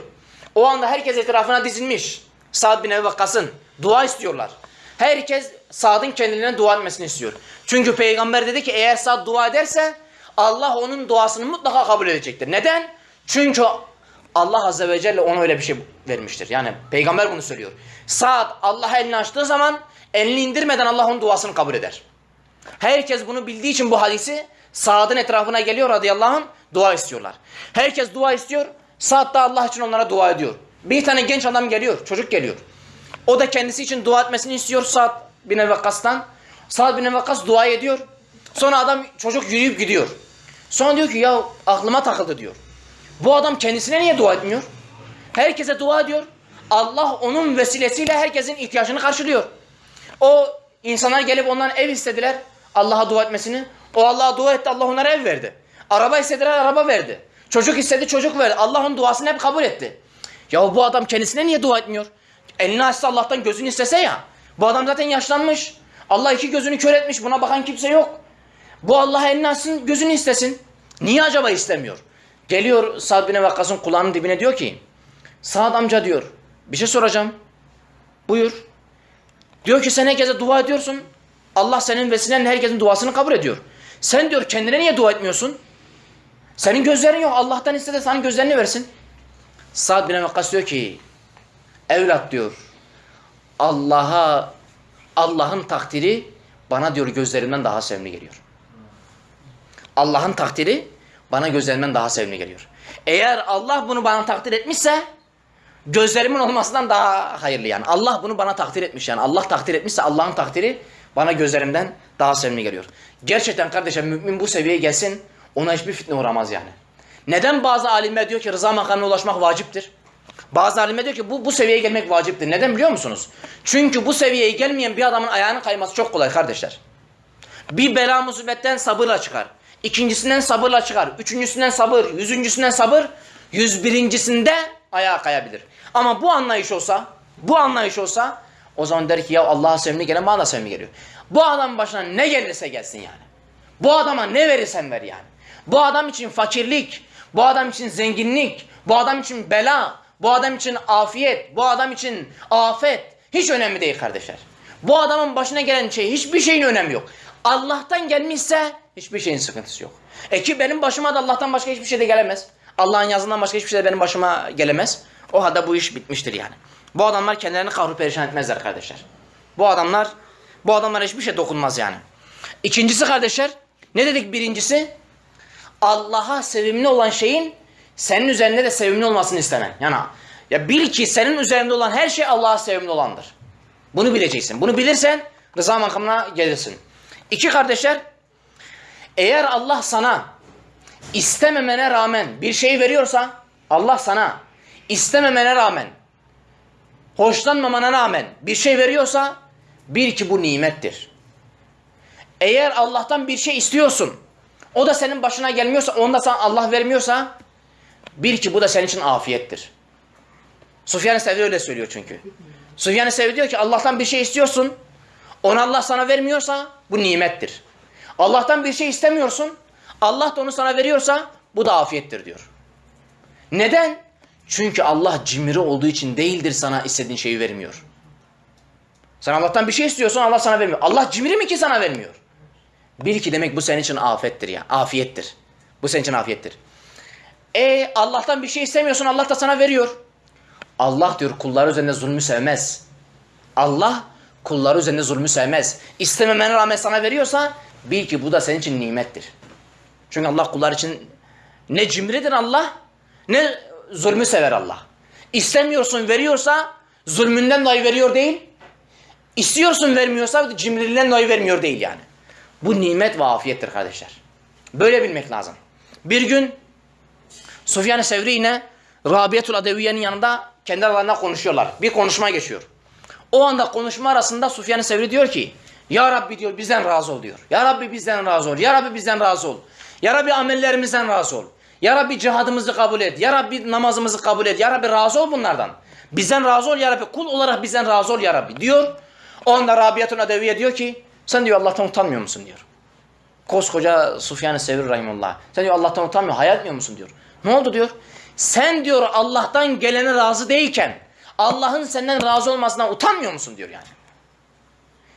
O anda herkes etrafına dizilmiş. Sa'd bin Ebu Vakkas'ın dua istiyorlar. Herkes Sa'd'ın kendilerine dua etmesini istiyor. Çünkü peygamber dedi ki eğer Sa'd dua ederse Allah onun duasını mutlaka kabul edecektir. Neden? Çünkü Allah Azze ve Celle ona öyle bir şey vermiştir. Yani peygamber bunu söylüyor. Sa'd Allah'a elini açtığı zaman elini indirmeden Allah onun duasını kabul eder. Herkes bunu bildiği için bu hadisi Sa'd'ın etrafına geliyor radıyallahu anh dua istiyorlar. Herkes dua istiyor. Sa'd da Allah için onlara dua ediyor. Bir tane genç adam geliyor, çocuk geliyor. O da kendisi için dua etmesini istiyor Sa'd bin Ebu Vakkas'tan. Sa'd bin Ebu Vakkas dua ediyor. Sonra adam çocuk yürüyüp gidiyor. Sonra diyor ki ya aklıma takıldı diyor. Bu adam kendisine niye dua etmiyor? Herkese dua ediyor. Allah onun vesilesiyle herkesin ihtiyacını karşılıyor. O insanlar gelip ondan ev istediler Allah'a dua etmesini. O Allah'a dua etti Allah onlara ev verdi. Araba istediler araba verdi. Çocuk istedi çocuk verdi. Allah onun duasını hep kabul etti. Ya bu adam kendisine niye dua etmiyor? Elini açsa Allah'tan gözünü istese ya. Bu adam zaten yaşlanmış. Allah iki gözünü kör etmiş. Buna bakan kimse yok. Bu Allah elini açsın gözünü istesin. Niye acaba istemiyor? Geliyor Sa'd bin Vakkas'ın kulağının dibine diyor ki Sa'd amca diyor bir şey soracağım. Buyur. Diyor ki sen herkese dua ediyorsun. Allah senin vesilenle herkesin duasını kabul ediyor. Sen diyor kendine niye dua etmiyorsun? Senin gözlerin yok. Allah'tan iste de sana gözlerini versin. Sa'd bin Vakkas diyor ki evlat diyor Allah'a Allah'ın takdiri bana diyor gözlerimden daha sevimli geliyor. Allah'ın takdiri bana gözlerimden daha sevimli geliyor. Eğer Allah bunu bana takdir etmişse gözlerimin olmasından daha hayırlı yani. Allah bunu bana takdir etmiş yani. Allah takdir etmişse Allah'ın takdiri bana gözlerimden daha sevimli geliyor. Gerçekten kardeşim mümin bu seviyeye gelsin ona hiçbir fitne uğramaz yani. Neden bazı alimler diyor ki rıza makamına ulaşmak vaciptir? Bazı alimler diyor ki bu, bu seviyeye gelmek vaciptir. Neden biliyor musunuz? Çünkü bu seviyeye gelmeyen bir adamın ayağının kayması çok kolay kardeşler. Bir bela musibetten sabırla çıkar. İkincisinden sabırla çıkar. Üçüncüsünden sabır. Yüzüncüsünden sabır. Yüz birincisinde ayağa kayabilir. Ama bu anlayış olsa, bu anlayış olsa o zaman der ki ya Allah'a sevimli gelen bana da sevimli geliyor. Bu adamın başına ne gelirse gelsin yani. Bu adama ne verirsen ver yani. Bu adam için fakirlik, bu adam için zenginlik, bu adam için bela, bu adam için afiyet, bu adam için afet hiç önemli değil kardeşler. Bu adamın başına gelen şey hiçbir şeyin önemi yok. Allah'tan gelmişse hiçbir şeyin sıkıntısı yok. E ki benim başıma da Allah'tan başka hiçbir şey de gelemez. Allah'ın yazından başka hiçbir şey de benim başıma gelemez. O halde bu iş bitmiştir yani. Bu adamlar kendilerini kahru perişan etmezler kardeşler. Bu adamlar bu adamlara hiçbir şey dokunmaz yani. İkincisi kardeşler ne dedik birincisi? Allah'a sevimli olan şeyin senin üzerinde de sevimli olmasını istemen. Yani ya bil ki senin üzerinde olan her şey Allah'a sevimli olandır. Bunu bileceksin. Bunu bilirsen rıza makamına gelirsin. İki kardeşler eğer Allah sana istememene rağmen bir şey veriyorsa Allah sana istememene rağmen hoşlanmamana rağmen bir şey veriyorsa bil ki bu nimettir. Eğer Allah'tan bir şey istiyorsun o da senin başına gelmiyorsa onu da sana Allah vermiyorsa bil ki bu da senin için afiyettir. Sufyan-ı öyle söylüyor çünkü. Sufyan-ı diyor ki Allah'tan bir şey istiyorsun Onu Allah sana vermiyorsa bu nimettir. Allah'tan bir şey istemiyorsun. Allah da onu sana veriyorsa bu da afiyettir diyor. Neden? Çünkü Allah cimri olduğu için değildir sana istediğin şeyi vermiyor. Sen Allah'tan bir şey istiyorsun Allah sana vermiyor. Allah cimri mi ki sana vermiyor? Bil ki demek bu senin için afettir ya. Afiyettir. Bu senin için afiyettir. E Allah'tan bir şey istemiyorsun Allah da sana veriyor. Allah diyor kulları üzerinde zulmü sevmez. Allah kulları üzerinde zulmü sevmez. İstememene rağmen sana veriyorsa bil ki bu da senin için nimettir. Çünkü Allah kullar için ne cimridir Allah ne zulmü sever Allah. İstemiyorsun veriyorsa zulmünden dolayı veriyor değil. İstiyorsun vermiyorsa cimriliğinden dolayı vermiyor değil yani. Bu nimet ve afiyettir kardeşler. Böyle bilmek lazım. Bir gün Sufyan-ı Sevri yine Rabiatul Adeviye'nin yanında kendi aralarında konuşuyorlar. Bir konuşma geçiyor. O anda konuşma arasında Sufyan-ı Sevri diyor ki Ya Rabbi diyor bizden razı ol diyor. Ya Rabbi bizden razı ol. Ya Rabbi bizden razı ol. Ya Rabbi amellerimizden razı ol. Ya Rabbi cihadımızı kabul et. Ya Rabbi namazımızı kabul et. Ya Rabbi razı ol bunlardan. Bizden razı ol ya Rabbi. Kul olarak bizden razı ol ya Rabbi diyor. O anda Rabiatul Adeviye diyor ki sen diyor Allah'tan utanmıyor musun diyor. Koskoca Sufyan-ı Sevri Rahimullah. Sen diyor Allah'tan utanmıyor, hayal etmiyor musun diyor. Ne oldu diyor. Sen diyor Allah'tan gelene razı değilken Allah'ın senden razı olmasından utanmıyor musun diyor yani.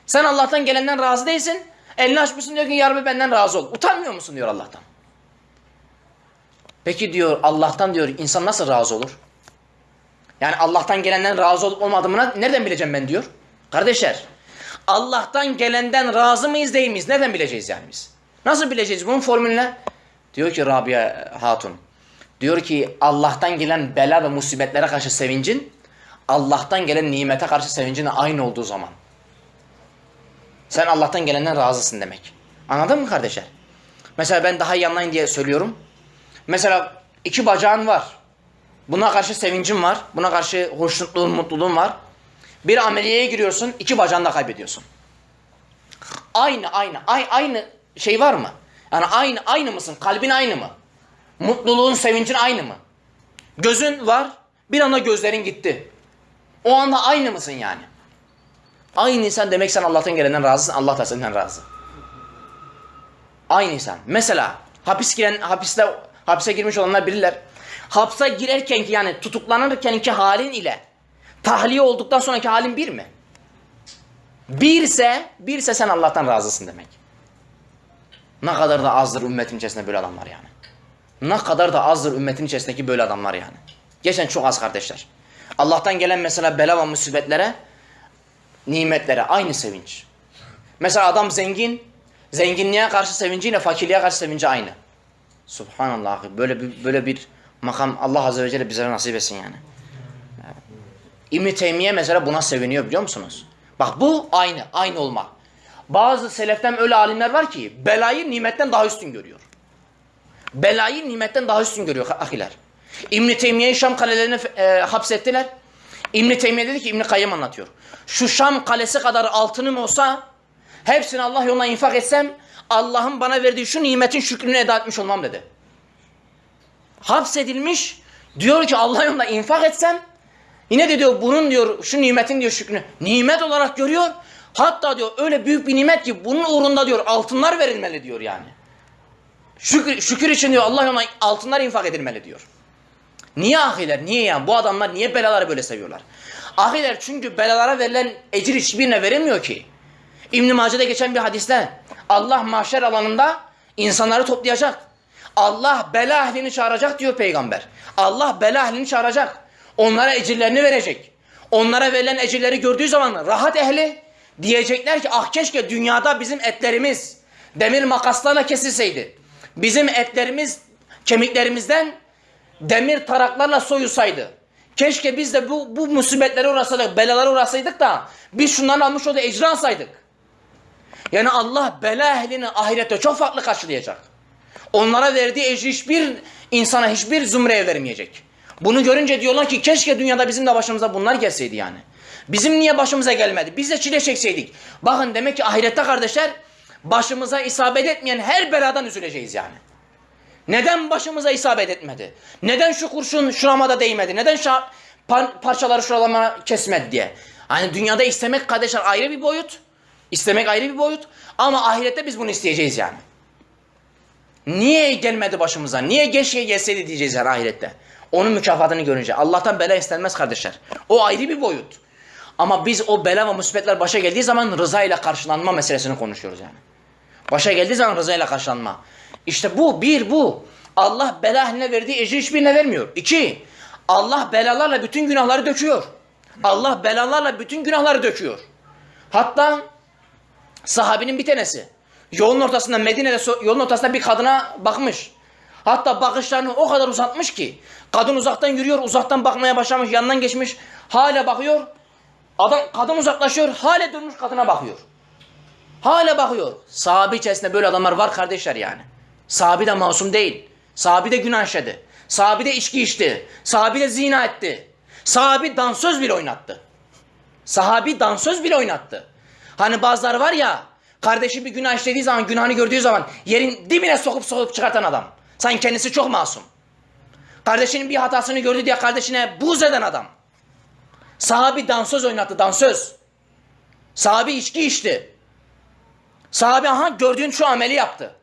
Sen Allah'tan gelenden razı değilsin. Elini açmışsın diyor ki ya Rabbi benden razı ol. Utanmıyor musun diyor Allah'tan. Peki diyor Allah'tan diyor insan nasıl razı olur? Yani Allah'tan gelenden razı olup olmadığımı nereden bileceğim ben diyor. Kardeşler Allah'tan gelenden razı mıyız değil miyiz? Nereden bileceğiz yani biz? Nasıl bileceğiz bunun formülüne? Diyor ki Rabia Hatun. Diyor ki Allah'tan gelen bela ve musibetlere karşı sevincin Allah'tan gelen nimete karşı sevincin aynı olduğu zaman. Sen Allah'tan gelenden razısın demek. Anladın mı kardeşler? Mesela ben daha iyi anlayın diye söylüyorum. Mesela iki bacağın var. Buna karşı sevincin var. Buna karşı hoşnutluğun, mutluluğun var. Bir ameliyeye giriyorsun, iki bacağını da kaybediyorsun. Aynı, aynı, aynı, aynı şey var mı? Yani aynı, aynı mısın? Kalbin aynı mı? Mutluluğun, sevincin aynı mı? Gözün var, bir anda gözlerin gitti. O anda aynı mısın yani? Aynıysan demek sen Allah'tan gelenden razısın, Allah da senden razı. Aynıysan. Mesela hapis giren, hapiste, hapise girmiş olanlar bilirler. Hapse girerken ki yani tutuklanırken ki halin ile tahliye olduktan sonraki halin bir mi? Birse, birse sen Allah'tan razısın demek. Ne kadar da azdır ümmetin içerisinde böyle adamlar yani. Ne kadar da azdır ümmetin içerisindeki böyle adamlar yani. Geçen çok az kardeşler. Allah'tan gelen mesela bela ve musibetlere, nimetlere aynı sevinç. Mesela adam zengin, zenginliğe karşı sevinciyle fakirliğe karşı sevinci aynı. Subhanallah böyle bir böyle bir makam Allah azze ve celle bize nasip etsin yani. İbn Teymiye mesela buna seviniyor biliyor musunuz? Bak bu aynı, aynı olma. Bazı seleften öyle alimler var ki belayı nimetten daha üstün görüyor. Belayı nimetten daha üstün görüyor ahiler. İbn Teymiye'yi Şam kalelerine e, hapsettiler. İbn Teymiye dedi ki İbn Kayyım anlatıyor. Şu Şam kalesi kadar altınım olsa hepsini Allah yoluna infak etsem Allah'ın bana verdiği şu nimetin şükrünü eda etmiş olmam dedi. Hapsedilmiş diyor ki Allah yoluna infak etsem Yine de diyor bunun diyor şu nimetin diyor şükrünü nimet olarak görüyor. Hatta diyor öyle büyük bir nimet ki bunun uğrunda diyor altınlar verilmeli diyor yani. Şükür, şükür için diyor Allah yoluna altınlar infak edilmeli diyor. Niye ahiler? Niye yani? Bu adamlar niye belaları böyle seviyorlar? Ahiler çünkü belalara verilen ecir hiçbirine verilmiyor ki. İbn-i Mace'de geçen bir hadiste Allah mahşer alanında insanları toplayacak. Allah bela ehlini çağıracak diyor peygamber. Allah bela ehlini çağıracak. Onlara ecirlerini verecek. Onlara verilen ecirleri gördüğü zaman rahat ehli diyecekler ki ah keşke dünyada bizim etlerimiz demir makaslarla kesilseydi. Bizim etlerimiz kemiklerimizden demir taraklarla soyulsaydı. Keşke biz de bu, bu musibetlere uğrasaydık, belalara uğrasaydık da biz şundan almış olduğu ecri alsaydık. Yani Allah bela ehlini ahirette çok farklı karşılayacak. Onlara verdiği ecri hiçbir insana, hiçbir zümreye vermeyecek. Bunu görünce diyorlar ki keşke dünyada bizim de başımıza bunlar gelseydi yani. Bizim niye başımıza gelmedi? Biz de çile çekseydik. Bakın demek ki ahirette kardeşler başımıza isabet etmeyen her beladan üzüleceğiz yani. Neden başımıza isabet etmedi? Neden şu kurşun şuramada değmedi? Neden şu par parçaları şuralama kesmedi diye. Hani dünyada istemek kardeşler ayrı bir boyut. İstemek ayrı bir boyut ama ahirette biz bunu isteyeceğiz yani. Niye gelmedi başımıza? Niye keşke gelseydi diyeceğiz yani ahirette. Onun mükafatını görünce. Allah'tan bela istenmez kardeşler. O ayrı bir boyut. Ama biz o bela ve musibetler başa geldiği zaman rıza ile karşılanma meselesini konuşuyoruz yani. Başa geldiği zaman rıza ile karşılanma. İşte bu, bir bu. Allah bela haline verdiği ecri hiçbirine vermiyor. İki, Allah belalarla bütün günahları döküyor. Allah belalarla bütün günahları döküyor. Hatta sahabinin bir tanesi yolun ortasında Medine'de yolun ortasında bir kadına bakmış. Hatta bakışlarını o kadar uzatmış ki kadın uzaktan yürüyor, uzaktan bakmaya başlamış, yanından geçmiş, hala bakıyor. Adam kadın uzaklaşıyor, hala durmuş kadına bakıyor. Hala bakıyor. Sahabe içerisinde böyle adamlar var kardeşler yani. Sahabi de masum değil. Sahabi de günah işledi. Sahabi de içki içti. Sahabi de zina etti. Sahabi dansöz bile oynattı. Sahabi dansöz bile oynattı. Hani bazıları var ya kardeşi bir günah işlediği zaman günahını gördüğü zaman yerin dibine sokup sokup çıkartan adam. Sanki kendisi çok masum. Kardeşinin bir hatasını gördü diye kardeşine buz eden adam. Sahabi dansöz oynattı dansöz. Sahabi içki içti. Sahabe aha gördüğün şu ameli yaptı.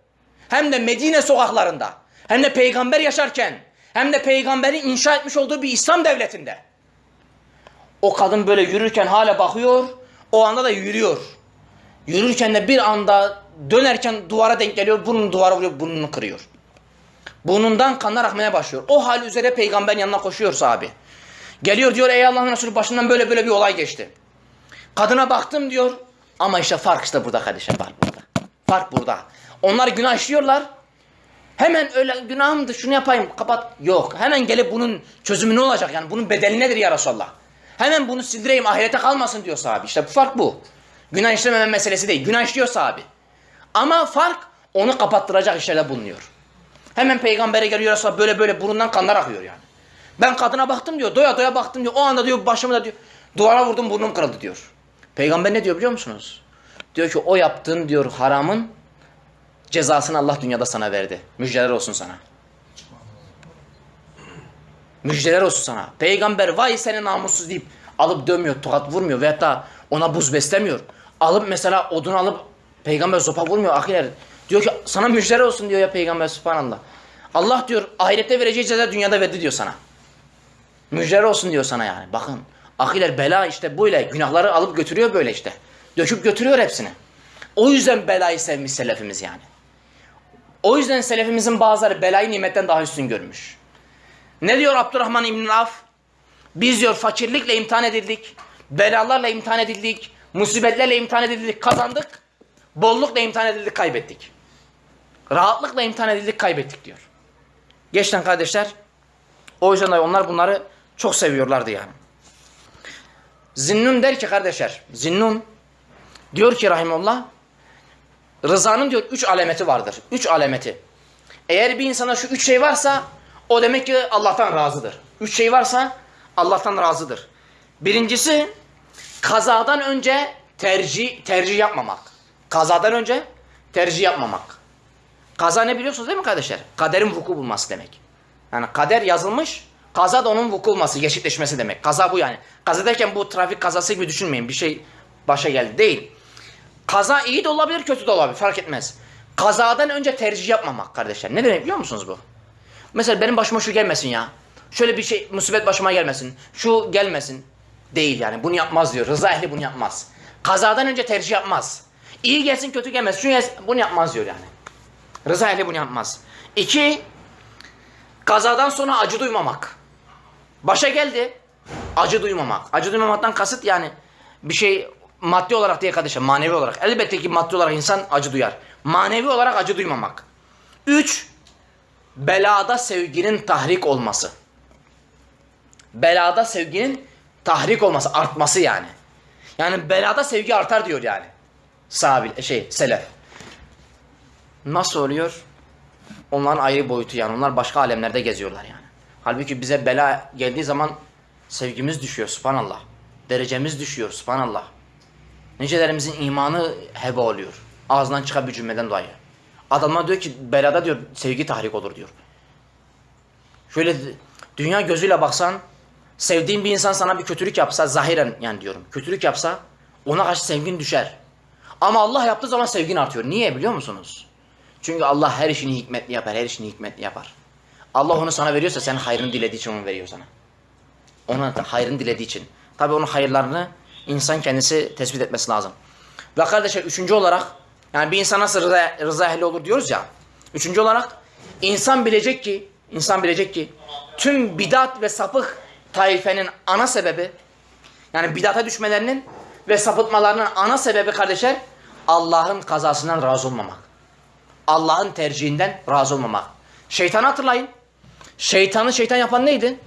Hem de Medine sokaklarında. Hem de peygamber yaşarken. Hem de peygamberin inşa etmiş olduğu bir İslam devletinde. O kadın böyle yürürken hala bakıyor. O anda da yürüyor. Yürürken de bir anda dönerken duvara denk geliyor. Burnunu duvara vuruyor. Burnunu kırıyor. Burnundan kanlar akmaya başlıyor. O hal üzere peygamberin yanına koşuyor sahabi. Geliyor diyor ey Allah'ın Resulü başından böyle böyle bir olay geçti. Kadına baktım diyor. Ama işte fark işte burada kardeşim fark burada. Fark burada. Onlar günah işliyorlar. Hemen öyle günahımdı şunu yapayım kapat. Yok. Hemen gelip bunun çözümü ne olacak? Yani bunun bedeli nedir ya Resulallah? Hemen bunu sildireyim ahirete kalmasın diyor sahabi. İşte bu fark bu. Günah işlememe meselesi değil. Günah işliyor sahabi. Ama fark onu kapattıracak işlerde bulunuyor. Hemen peygambere geliyor Resulallah böyle böyle burundan kanlar akıyor yani. Ben kadına baktım diyor. Doya doya baktım diyor. O anda diyor başımı da diyor. Duvara vurdum burnum kırıldı diyor. Peygamber ne diyor biliyor musunuz? Diyor ki o yaptığın diyor haramın cezasını Allah dünyada sana verdi. Müjdeler olsun sana. Müjdeler olsun sana. Peygamber vay seni namussuz deyip alıp dövmüyor, tokat vurmuyor veyahut da ona buz beslemiyor. Alıp mesela odun alıp peygamber zopa vurmuyor ahiler. Diyor ki sana müjdeler olsun diyor ya peygamber subhanallah. Allah diyor ahirette vereceği ceza dünyada verdi diyor sana. Müjdeler olsun diyor sana yani. Bakın ahiler bela işte böyle günahları alıp götürüyor böyle işte. Döküp götürüyor hepsini. O yüzden belayı sevmiş selefimiz yani. O yüzden selefimizin bazıları belayı nimetten daha üstün görmüş. Ne diyor Abdurrahman İbn Af? Biz diyor fakirlikle imtihan edildik, belalarla imtihan edildik, musibetlerle imtihan edildik, kazandık. Bollukla imtihan edildik, kaybettik. Rahatlıkla imtihan edildik, kaybettik diyor. Geçten kardeşler, o yüzden de onlar bunları çok seviyorlardı yani. Zinnun der ki kardeşler, Zinnun diyor ki rahimullah, rızanın diyor üç alameti vardır. Üç alameti. Eğer bir insana şu üç şey varsa o demek ki Allah'tan razıdır. Üç şey varsa Allah'tan razıdır. Birincisi kazadan önce tercih tercih yapmamak. Kazadan önce tercih yapmamak. Kaza ne biliyorsunuz değil mi kardeşler? Kaderin vuku bulması demek. Yani kader yazılmış, kaza da onun vuku bulması, gerçekleşmesi demek. Kaza bu yani. Kaza derken bu trafik kazası gibi düşünmeyin. Bir şey başa geldi. Değil. Kaza iyi de olabilir, kötü de olabilir. Fark etmez. Kazadan önce tercih yapmamak kardeşler. Ne demek biliyor musunuz bu? Mesela benim başıma şu gelmesin ya. Şöyle bir şey, musibet başıma gelmesin. Şu gelmesin. Değil yani. Bunu yapmaz diyor. Rıza ehli bunu yapmaz. Kazadan önce tercih yapmaz. İyi gelsin kötü gelmez. Şu gelsin, bunu yapmaz diyor yani. Rıza ehli bunu yapmaz. İki, kazadan sonra acı duymamak. Başa geldi, acı duymamak. Acı duymamaktan kasıt yani bir şey maddi olarak değil kardeşim, manevi olarak. Elbette ki maddi olarak insan acı duyar. Manevi olarak acı duymamak. Üç, belada sevginin tahrik olması. Belada sevginin tahrik olması, artması yani. Yani belada sevgi artar diyor yani. Sahabil, şey, selef. Nasıl oluyor? Onların ayrı boyutu yani. Onlar başka alemlerde geziyorlar yani. Halbuki bize bela geldiği zaman sevgimiz düşüyor subhanallah. Derecemiz düşüyor subhanallah. Nicelerimizin imanı heba oluyor. Ağzından çıkan bir cümleden dolayı. Adamlar diyor ki belada diyor sevgi tahrik olur diyor. Şöyle dünya gözüyle baksan sevdiğin bir insan sana bir kötülük yapsa zahiren yani diyorum kötülük yapsa ona karşı sevgin düşer. Ama Allah yaptığı zaman sevgin artıyor. Niye biliyor musunuz? Çünkü Allah her işini hikmetli yapar, her işini hikmetli yapar. Allah onu sana veriyorsa sen hayrını dilediği için onu veriyor sana. Ona hayrını dilediği için. Tabi onun hayırlarını insan kendisi tespit etmesi lazım. Ve kardeşler üçüncü olarak yani bir insan nasıl rıza, rıza ehli olur diyoruz ya. Üçüncü olarak insan bilecek ki insan bilecek ki tüm bidat ve sapık taifenin ana sebebi yani bidata düşmelerinin ve sapıtmalarının ana sebebi kardeşler Allah'ın kazasından razı olmamak. Allah'ın tercihinden razı olmamak. Şeytanı hatırlayın. Şeytanı şeytan yapan neydi?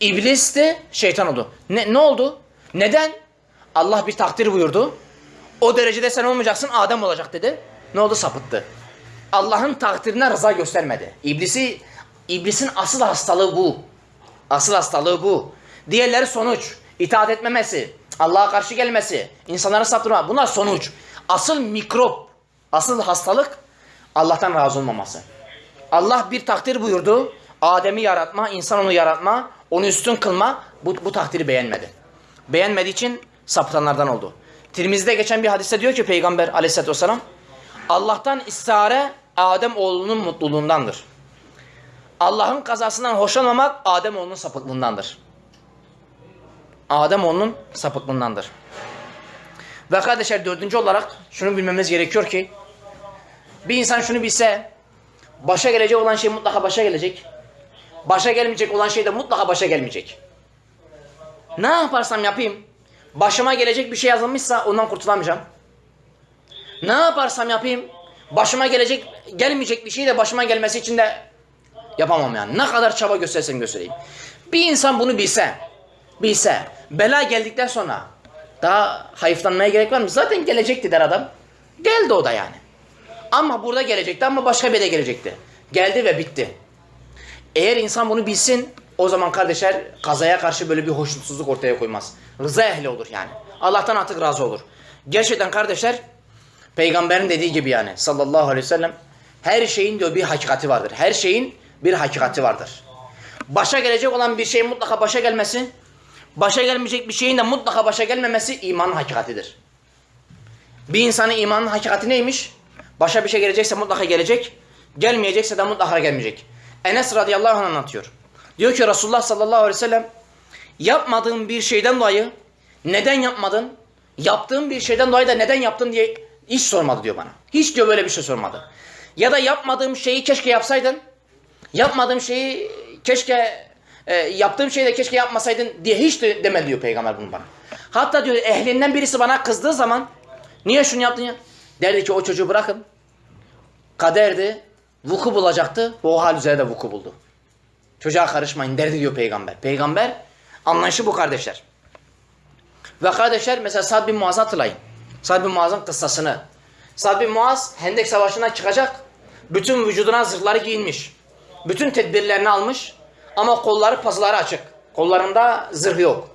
İblisti, şeytan oldu. Ne, ne oldu? Neden? Allah bir takdir buyurdu. O derecede sen olmayacaksın, Adem olacak dedi. Ne oldu? Sapıttı. Allah'ın takdirine rıza göstermedi. İblisi, iblisin asıl hastalığı bu. Asıl hastalığı bu. Diğerleri sonuç. İtaat etmemesi, Allah'a karşı gelmesi, insanları saptırma. Bunlar sonuç. Asıl mikrop, asıl hastalık Allah'tan razı olmaması. Allah bir takdir buyurdu. Adem'i yaratma, insan onu yaratma, onu üstün kılma. Bu, bu takdiri beğenmedi. Beğenmediği için sapıtanlardan oldu. Tirmiz'de geçen bir hadiste diyor ki Peygamber aleyhissalatü vesselam Allah'tan istihare Adem oğlunun mutluluğundandır. Allah'ın kazasından hoşlanmamak Adem oğlunun sapıklığındandır. Adem oğlunun sapıklığındandır. Ve kardeşler dördüncü olarak şunu bilmemiz gerekiyor ki bir insan şunu bilse başa gelecek olan şey mutlaka başa gelecek. Başa gelmeyecek olan şey de mutlaka başa gelmeyecek. Ne yaparsam yapayım başıma gelecek bir şey yazılmışsa ondan kurtulamayacağım. Ne yaparsam yapayım başıma gelecek gelmeyecek bir şey de başıma gelmesi için de yapamam yani. Ne kadar çaba göstersem göstereyim. Bir insan bunu bilse, bilse bela geldikten sonra daha hayıflanmaya gerek var mı? Zaten gelecekti der adam. Geldi o da yani. Ama burada gelecekti ama başka bir yere gelecekti. Geldi ve bitti. Eğer insan bunu bilsin o zaman kardeşler kazaya karşı böyle bir hoşnutsuzluk ortaya koymaz. Rıza ehli olur yani. Allah'tan artık razı olur. Gerçekten kardeşler peygamberin dediği gibi yani sallallahu aleyhi ve sellem her şeyin diyor bir hakikati vardır. Her şeyin bir hakikati vardır. Başa gelecek olan bir şeyin mutlaka başa gelmesi, başa gelmeyecek bir şeyin de mutlaka başa gelmemesi imanın hakikatidir. Bir insanın imanın hakikati neymiş? Başa bir şey gelecekse mutlaka gelecek, gelmeyecekse de mutlaka gelmeyecek. Enes radıyallahu anh anlatıyor. Diyor ki Resulullah sallallahu aleyhi ve sellem yapmadığın bir şeyden dolayı neden yapmadın? Yaptığın bir şeyden dolayı da neden yaptın diye hiç sormadı diyor bana. Hiç diyor böyle bir şey sormadı. Ya da yapmadığım şeyi keşke yapsaydın. Yapmadığım şeyi keşke e, yaptığım şeyi de keşke yapmasaydın diye hiç de demedi diyor peygamber bunu bana. Hatta diyor ehlinden birisi bana kızdığı zaman niye şunu yaptın ya? Derdi ki o çocuğu bırakın. Kaderdi. Vuku bulacaktı. Ve o hal üzere de vuku buldu. Çocuğa karışmayın derdi diyor peygamber. Peygamber anlayışı bu kardeşler. Ve kardeşler mesela Sad bin Muaz'ı hatırlayın. Sad bin Muaz'ın kıssasını. Sad bin Muaz Hendek Savaşı'na çıkacak. Bütün vücuduna zırhları giyinmiş. Bütün tedbirlerini almış. Ama kolları pazıları açık. Kollarında zırh yok.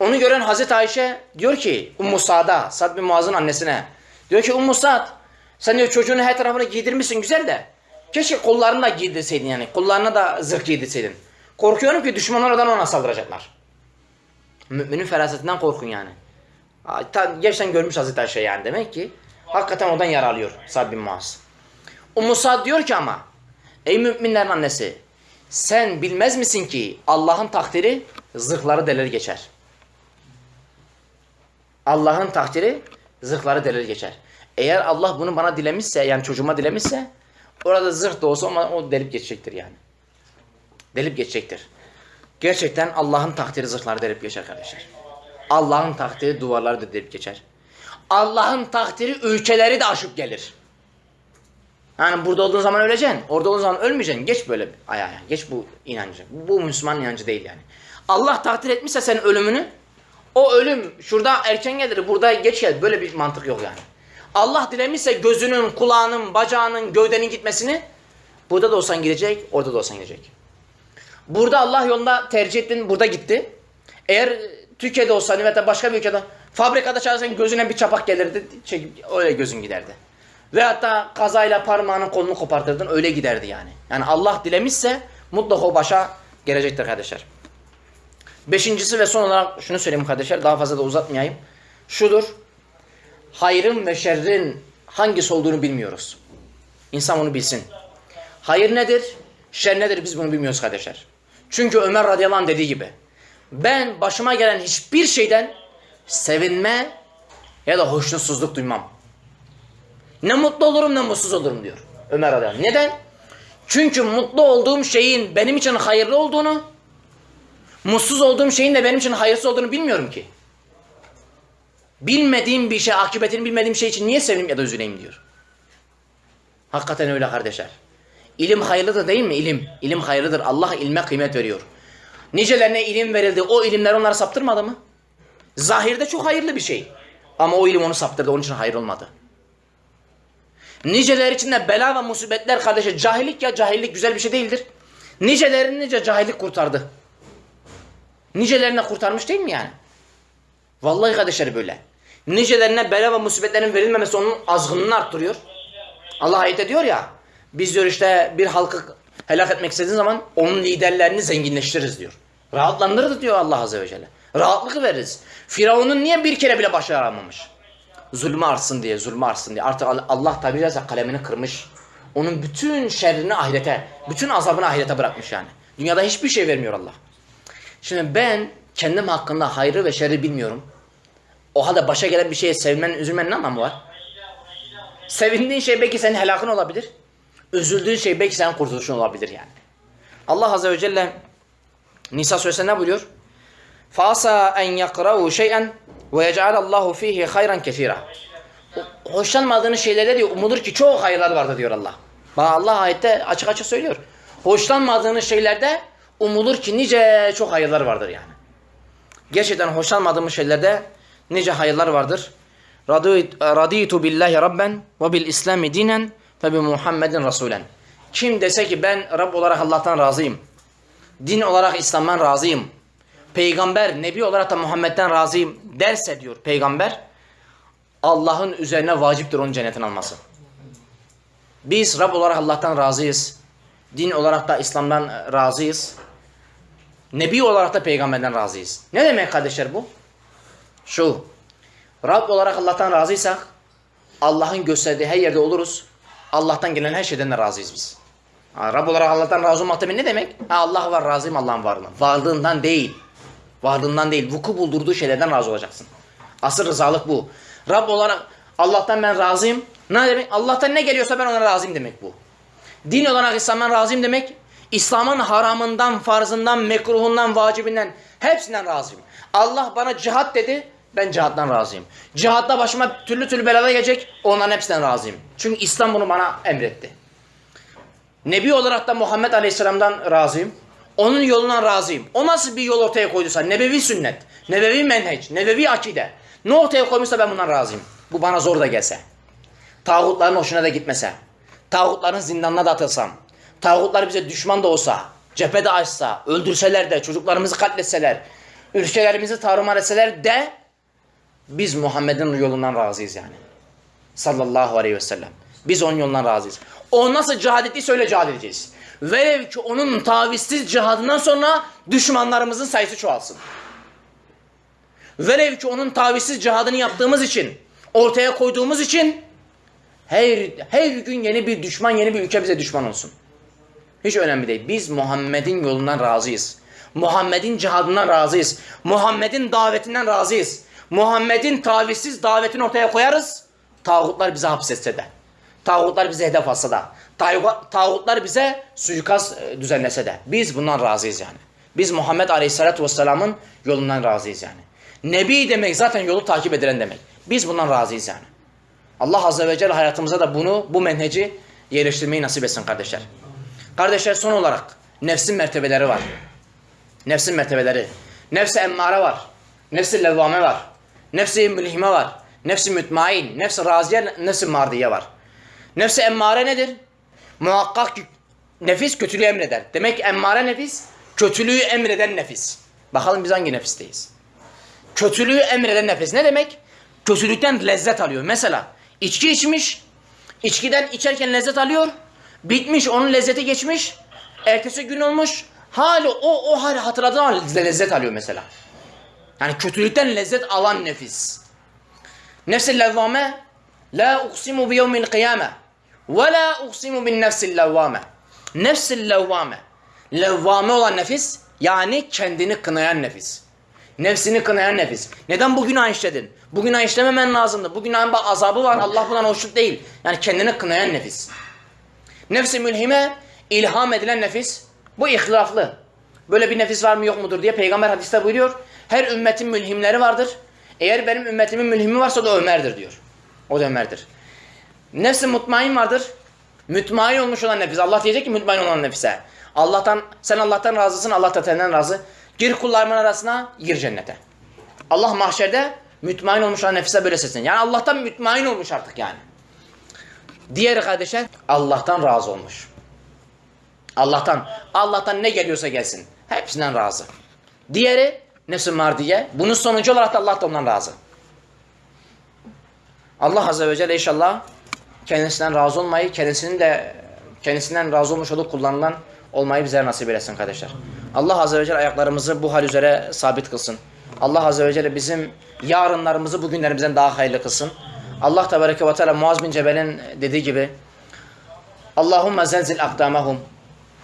Onu gören Hazreti Ayşe diyor ki Ummu Sa'da, Sad bin Muaz'ın annesine. Diyor ki Ummu Sa'd sen diyor çocuğunu her tarafına giydirmişsin güzel de. Keşke kollarını da giydirseydin yani. Kollarına da zırh giydirseydin. Korkuyorum ki düşmanlar oradan ona saldıracaklar. Müminin ferasetinden korkun yani. Gerçekten görmüş Hazreti Ayşe yani demek ki. Hakikaten oradan yer alıyor Sad bin Muaz. Ummu Sa'd diyor ki ama ey müminlerin annesi sen bilmez misin ki Allah'ın takdiri zırhları delir geçer. Allah'ın takdiri zırhları delir geçer. Eğer Allah bunu bana dilemişse yani çocuğuma dilemişse orada zırh da olsa o delip geçecektir yani. Delip geçecektir. Gerçekten Allah'ın takdiri zırhları delip geçer kardeşler. Allah'ın takdiri duvarları da delip geçer. Allah'ın takdiri ülkeleri de aşıp gelir. Yani burada olduğun zaman öleceksin. Orada olduğun zaman ölmeyeceksin. Geç böyle ayağa. Geç bu inancı. Bu Müslüman inancı değil yani. Allah takdir etmişse senin ölümünü o ölüm şurada erken gelir, burada geç gelir. Böyle bir mantık yok yani. Allah dilemişse gözünün, kulağının, bacağının, gövdenin gitmesini burada da olsan gidecek, orada da olsan gidecek. Burada Allah yolunda tercih ettin, burada gitti. Eğer Türkiye'de olsan ya da başka bir ülkede fabrikada çalışsan gözüne bir çapak gelirdi, çekip öyle gözün giderdi. Ve hatta kazayla parmağının kolunu kopartırdın, öyle giderdi yani. Yani Allah dilemişse mutlaka o başa gelecektir kardeşler. Beşincisi ve son olarak şunu söyleyeyim kardeşler, daha fazla da uzatmayayım. Şudur, hayrın ve şerrin hangisi olduğunu bilmiyoruz. İnsan bunu bilsin. Hayır nedir? Şer nedir? Biz bunu bilmiyoruz kardeşler. Çünkü Ömer radıyallahu anh dediği gibi ben başıma gelen hiçbir şeyden sevinme ya da hoşnutsuzluk duymam. Ne mutlu olurum ne mutsuz olurum diyor Ömer radıyallahu anh. Neden? Çünkü mutlu olduğum şeyin benim için hayırlı olduğunu, mutsuz olduğum şeyin de benim için hayırsız olduğunu bilmiyorum ki. Bilmediğim bir şey, akıbetini bilmediğim şey için niye sevineyim ya da üzüleyim diyor. Hakikaten öyle kardeşler. İlim hayırlıdır değil mi? İlim. İlim hayırlıdır. Allah ilme kıymet veriyor. Nicelerine ilim verildi. O ilimler onları saptırmadı mı? Zahirde çok hayırlı bir şey. Ama o ilim onu saptırdı. Onun için hayır olmadı. Niceler içinde bela ve musibetler kardeşe cahillik ya cahillik güzel bir şey değildir. Nicelerini nice cahillik kurtardı. Nicelerine kurtarmış değil mi yani? Vallahi kardeşler böyle. Nicelerine bela ve musibetlerin verilmemesi onun azgınlığını arttırıyor. Allah ayette diyor ya biz diyor işte bir halkı helak etmek istediğin zaman onun liderlerini zenginleştiririz diyor. Rahatlandırırız diyor Allah Azze ve Celle. Rahatlık veririz. Firavun'un niye bir kere bile başaramamış? Zulmü artsın diye, zulmü artsın diye. Artık Allah tabi caizse kalemini kırmış. Onun bütün şerrini ahirete, bütün azabını ahirete bırakmış yani. Dünyada hiçbir şey vermiyor Allah. Şimdi ben kendim hakkında hayrı ve şerri bilmiyorum. O halde başa gelen bir şeye sevmenin, üzülmenin ne anlamı var? Sevindiğin şey belki senin helakın olabilir. Üzüldüğün şey belki senin kurtuluşun olabilir yani. Allah Azze ve Celle Nisa suresinde ne buyuruyor? فَاسَا اَنْ يَقْرَوُ شَيْئًا وَيَجْعَلَ اللّٰهُ ف۪يهِ خَيْرًا كَثِيرًا Hoşlanmadığınız şeylerde diyor, umudur ki çok hayırlar vardır diyor Allah. Bak Allah ayette açık açık söylüyor. Hoşlanmadığınız şeylerde umulur ki nice çok hayırlar vardır yani. Gerçekten hoşlanmadığımız şeylerde nice hayırlar vardır. Raditu billahi rabben ve bil islami dinen ve bi Muhammedin rasulen. Kim dese ki ben Rab olarak Allah'tan razıyım. Din olarak İslam'dan razıyım. Peygamber, Nebi olarak da Muhammed'den razıyım derse diyor peygamber. Allah'ın üzerine vaciptir onun cennetin alması. Biz Rab olarak Allah'tan razıyız. Din olarak da İslam'dan razıyız. Nebi olarak da peygamberden razıyız. Ne demek kardeşler bu? Şu. Rab olarak Allah'tan razıysak Allah'ın gösterdiği her yerde oluruz. Allah'tan gelen her şeyden de razıyız biz. Rab olarak Allah'tan razı olmak demek ne demek? Allah var razıyım Allah'ın varlığından. Varlığından değil. Varlığından değil. Vuku buldurduğu şeylerden razı olacaksın. Asıl rızalık bu. Rab olarak Allah'tan ben razıyım. Ne demek? Allah'tan ne geliyorsa ben ona razıyım demek bu. Din olarak İslam'dan razıyım demek. İslam'ın haramından, farzından, mekruhundan, vacibinden hepsinden razıyım. Allah bana cihat dedi. Ben cihattan razıyım. Cihatta başıma türlü türlü belalar gelecek. Onların hepsinden razıyım. Çünkü İslam bunu bana emretti. Nebi olarak da Muhammed Aleyhisselam'dan razıyım. Onun yolundan razıyım. O nasıl bir yol ortaya koyduysa, nebevi sünnet, nebevi menheç, nebevi akide. Ne ortaya koymuşsa ben bundan razıyım. Bu bana zor da gelse. Tağutların hoşuna da gitmese. Tağutların zindanına da atılsam. Tağutlar bize düşman da olsa, cephede açsa, öldürseler de, çocuklarımızı katletseler, ülkelerimizi tarumar etseler de biz Muhammed'in yolundan razıyız yani. Sallallahu aleyhi ve sellem. Biz onun yolundan razıyız. O nasıl cihad ettiyse öyle cihad edeceğiz. Velev ki onun tavizsiz cihadından sonra düşmanlarımızın sayısı çoğalsın. Velev ki onun tavizsiz cihadını yaptığımız için, ortaya koyduğumuz için her, her gün yeni bir düşman, yeni bir ülke bize düşman olsun. Hiç önemli değil. Biz Muhammed'in yolundan razıyız. Muhammed'in cihadından razıyız. Muhammed'in davetinden razıyız. Muhammed'in tavizsiz davetini ortaya koyarız. Tağutlar bizi hapsetse de. Tağutlar bize hedef alsa da. Tağutlar bize suikast e, düzenlese de. Biz bundan razıyız yani. Biz Muhammed Aleyhisselatü Vesselam'ın yolundan razıyız yani. Nebi demek zaten yolu takip edilen demek. Biz bundan razıyız yani. Allah Azze ve Celle hayatımıza da bunu, bu menheci yerleştirmeyi nasip etsin kardeşler. Kardeşler son olarak nefsin mertebeleri var. Nefsin mertebeleri. Nefsi emmare var. Nefsi levvame var. Nefsi mülhime var. Nefsi mütmain. Nefsi raziye, nefsi mardiye var. Nefsi emmare nedir? Muhakkak nefis kötülüğü emreder. Demek emmare nefis, kötülüğü emreden nefis. Bakalım biz hangi nefisteyiz? Kötülüğü emreden nefis ne demek? Kötülükten lezzet alıyor. Mesela içki içmiş, içkiden içerken lezzet alıyor, bitmiş onun lezzeti geçmiş, ertesi gün olmuş, hali o o hali hatırladığı lezzet alıyor mesela. Yani kötülükten lezzet alan nefis. Nefsil levvame la uksimu bi yevmil kıyame ve la uksimu bin nefsil levvame. Nefsil levvame. Levvame olan nefis yani kendini kınayan nefis. Nefsini kınayan nefis. Neden bu günah işledin? Bu günah işlememen lazımdı. Bu günahın bak azabı var. Allah bundan hoşnut değil. Yani kendini kınayan nefis. Nefsi mülhime ilham edilen nefis. Bu ihtilaflı. Böyle bir nefis var mı yok mudur diye peygamber hadiste buyuruyor. Her ümmetin mülhimleri vardır. Eğer benim ümmetimin mülhimi varsa da Ömer'dir diyor. O da Ömer'dir. Nefsi mutmain vardır. Mütmain olmuş olan nefis. Allah diyecek ki mütmain olan nefise. Allah'tan sen Allah'tan razısın, Allah da senden razı. Gir kullarımın arasına, gir cennete. Allah mahşerde mütmain olmuş olan nefise böyle seslen. Yani Allah'tan mütmain olmuş artık yani. Diğeri kardeşler Allah'tan razı olmuş. Allah'tan, Allah'tan ne geliyorsa gelsin. Hepsinden razı. Diğeri nefs-i mardiye. Bunun sonucu olarak da Allah da ondan razı. Allah Azze ve Celle inşallah kendisinden razı olmayı, kendisinin de kendisinden razı olmuş olup kullanılan olmayı bize nasip eylesin kardeşler. Allah Azze ve Celle ayaklarımızı bu hal üzere sabit kılsın. Allah Azze ve Celle bizim yarınlarımızı bugünlerimizden daha hayırlı kılsın. Allah Tebareke ve Teala Muaz bin Cebel'in dediği gibi Allahümme zelzil akdamahum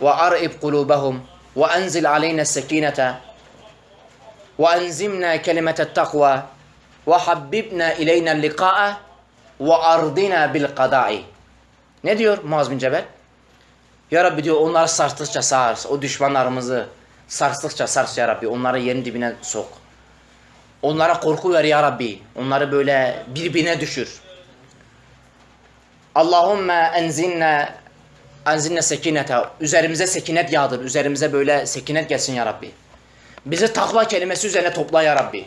ve ar'ib kulubahum ve enzil aleyna sekinete ve habbibna ileyna liqa'e ve ardina bil qada'i. Ne diyor Muaz bin Cebel? Ya Rabbi diyor onları sarstıkça sars. O düşmanlarımızı sarstıkça sars ya Rabbi. Onları yerin dibine sok. Onlara korku ver ya Rabbi. Onları böyle birbirine düşür. Allahümme enzinne enzinne sekinete. Üzerimize sekinet yağdır. Üzerimize böyle sekinet gelsin ya Rabbi. Bizi takva kelimesi üzerine topla ya Rabbi.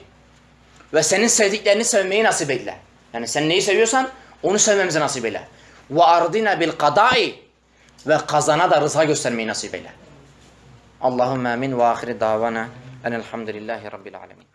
Ve senin sevdiklerini sevmeyi nasip eyle. Yani sen neyi seviyorsan onu sevmemizi nasip eyle. Ve ardina bil kadai ve kazana da rıza göstermeyi nasip eyle. Allahümme amin ve ahiri davana enelhamdülillahi rabbil alemin.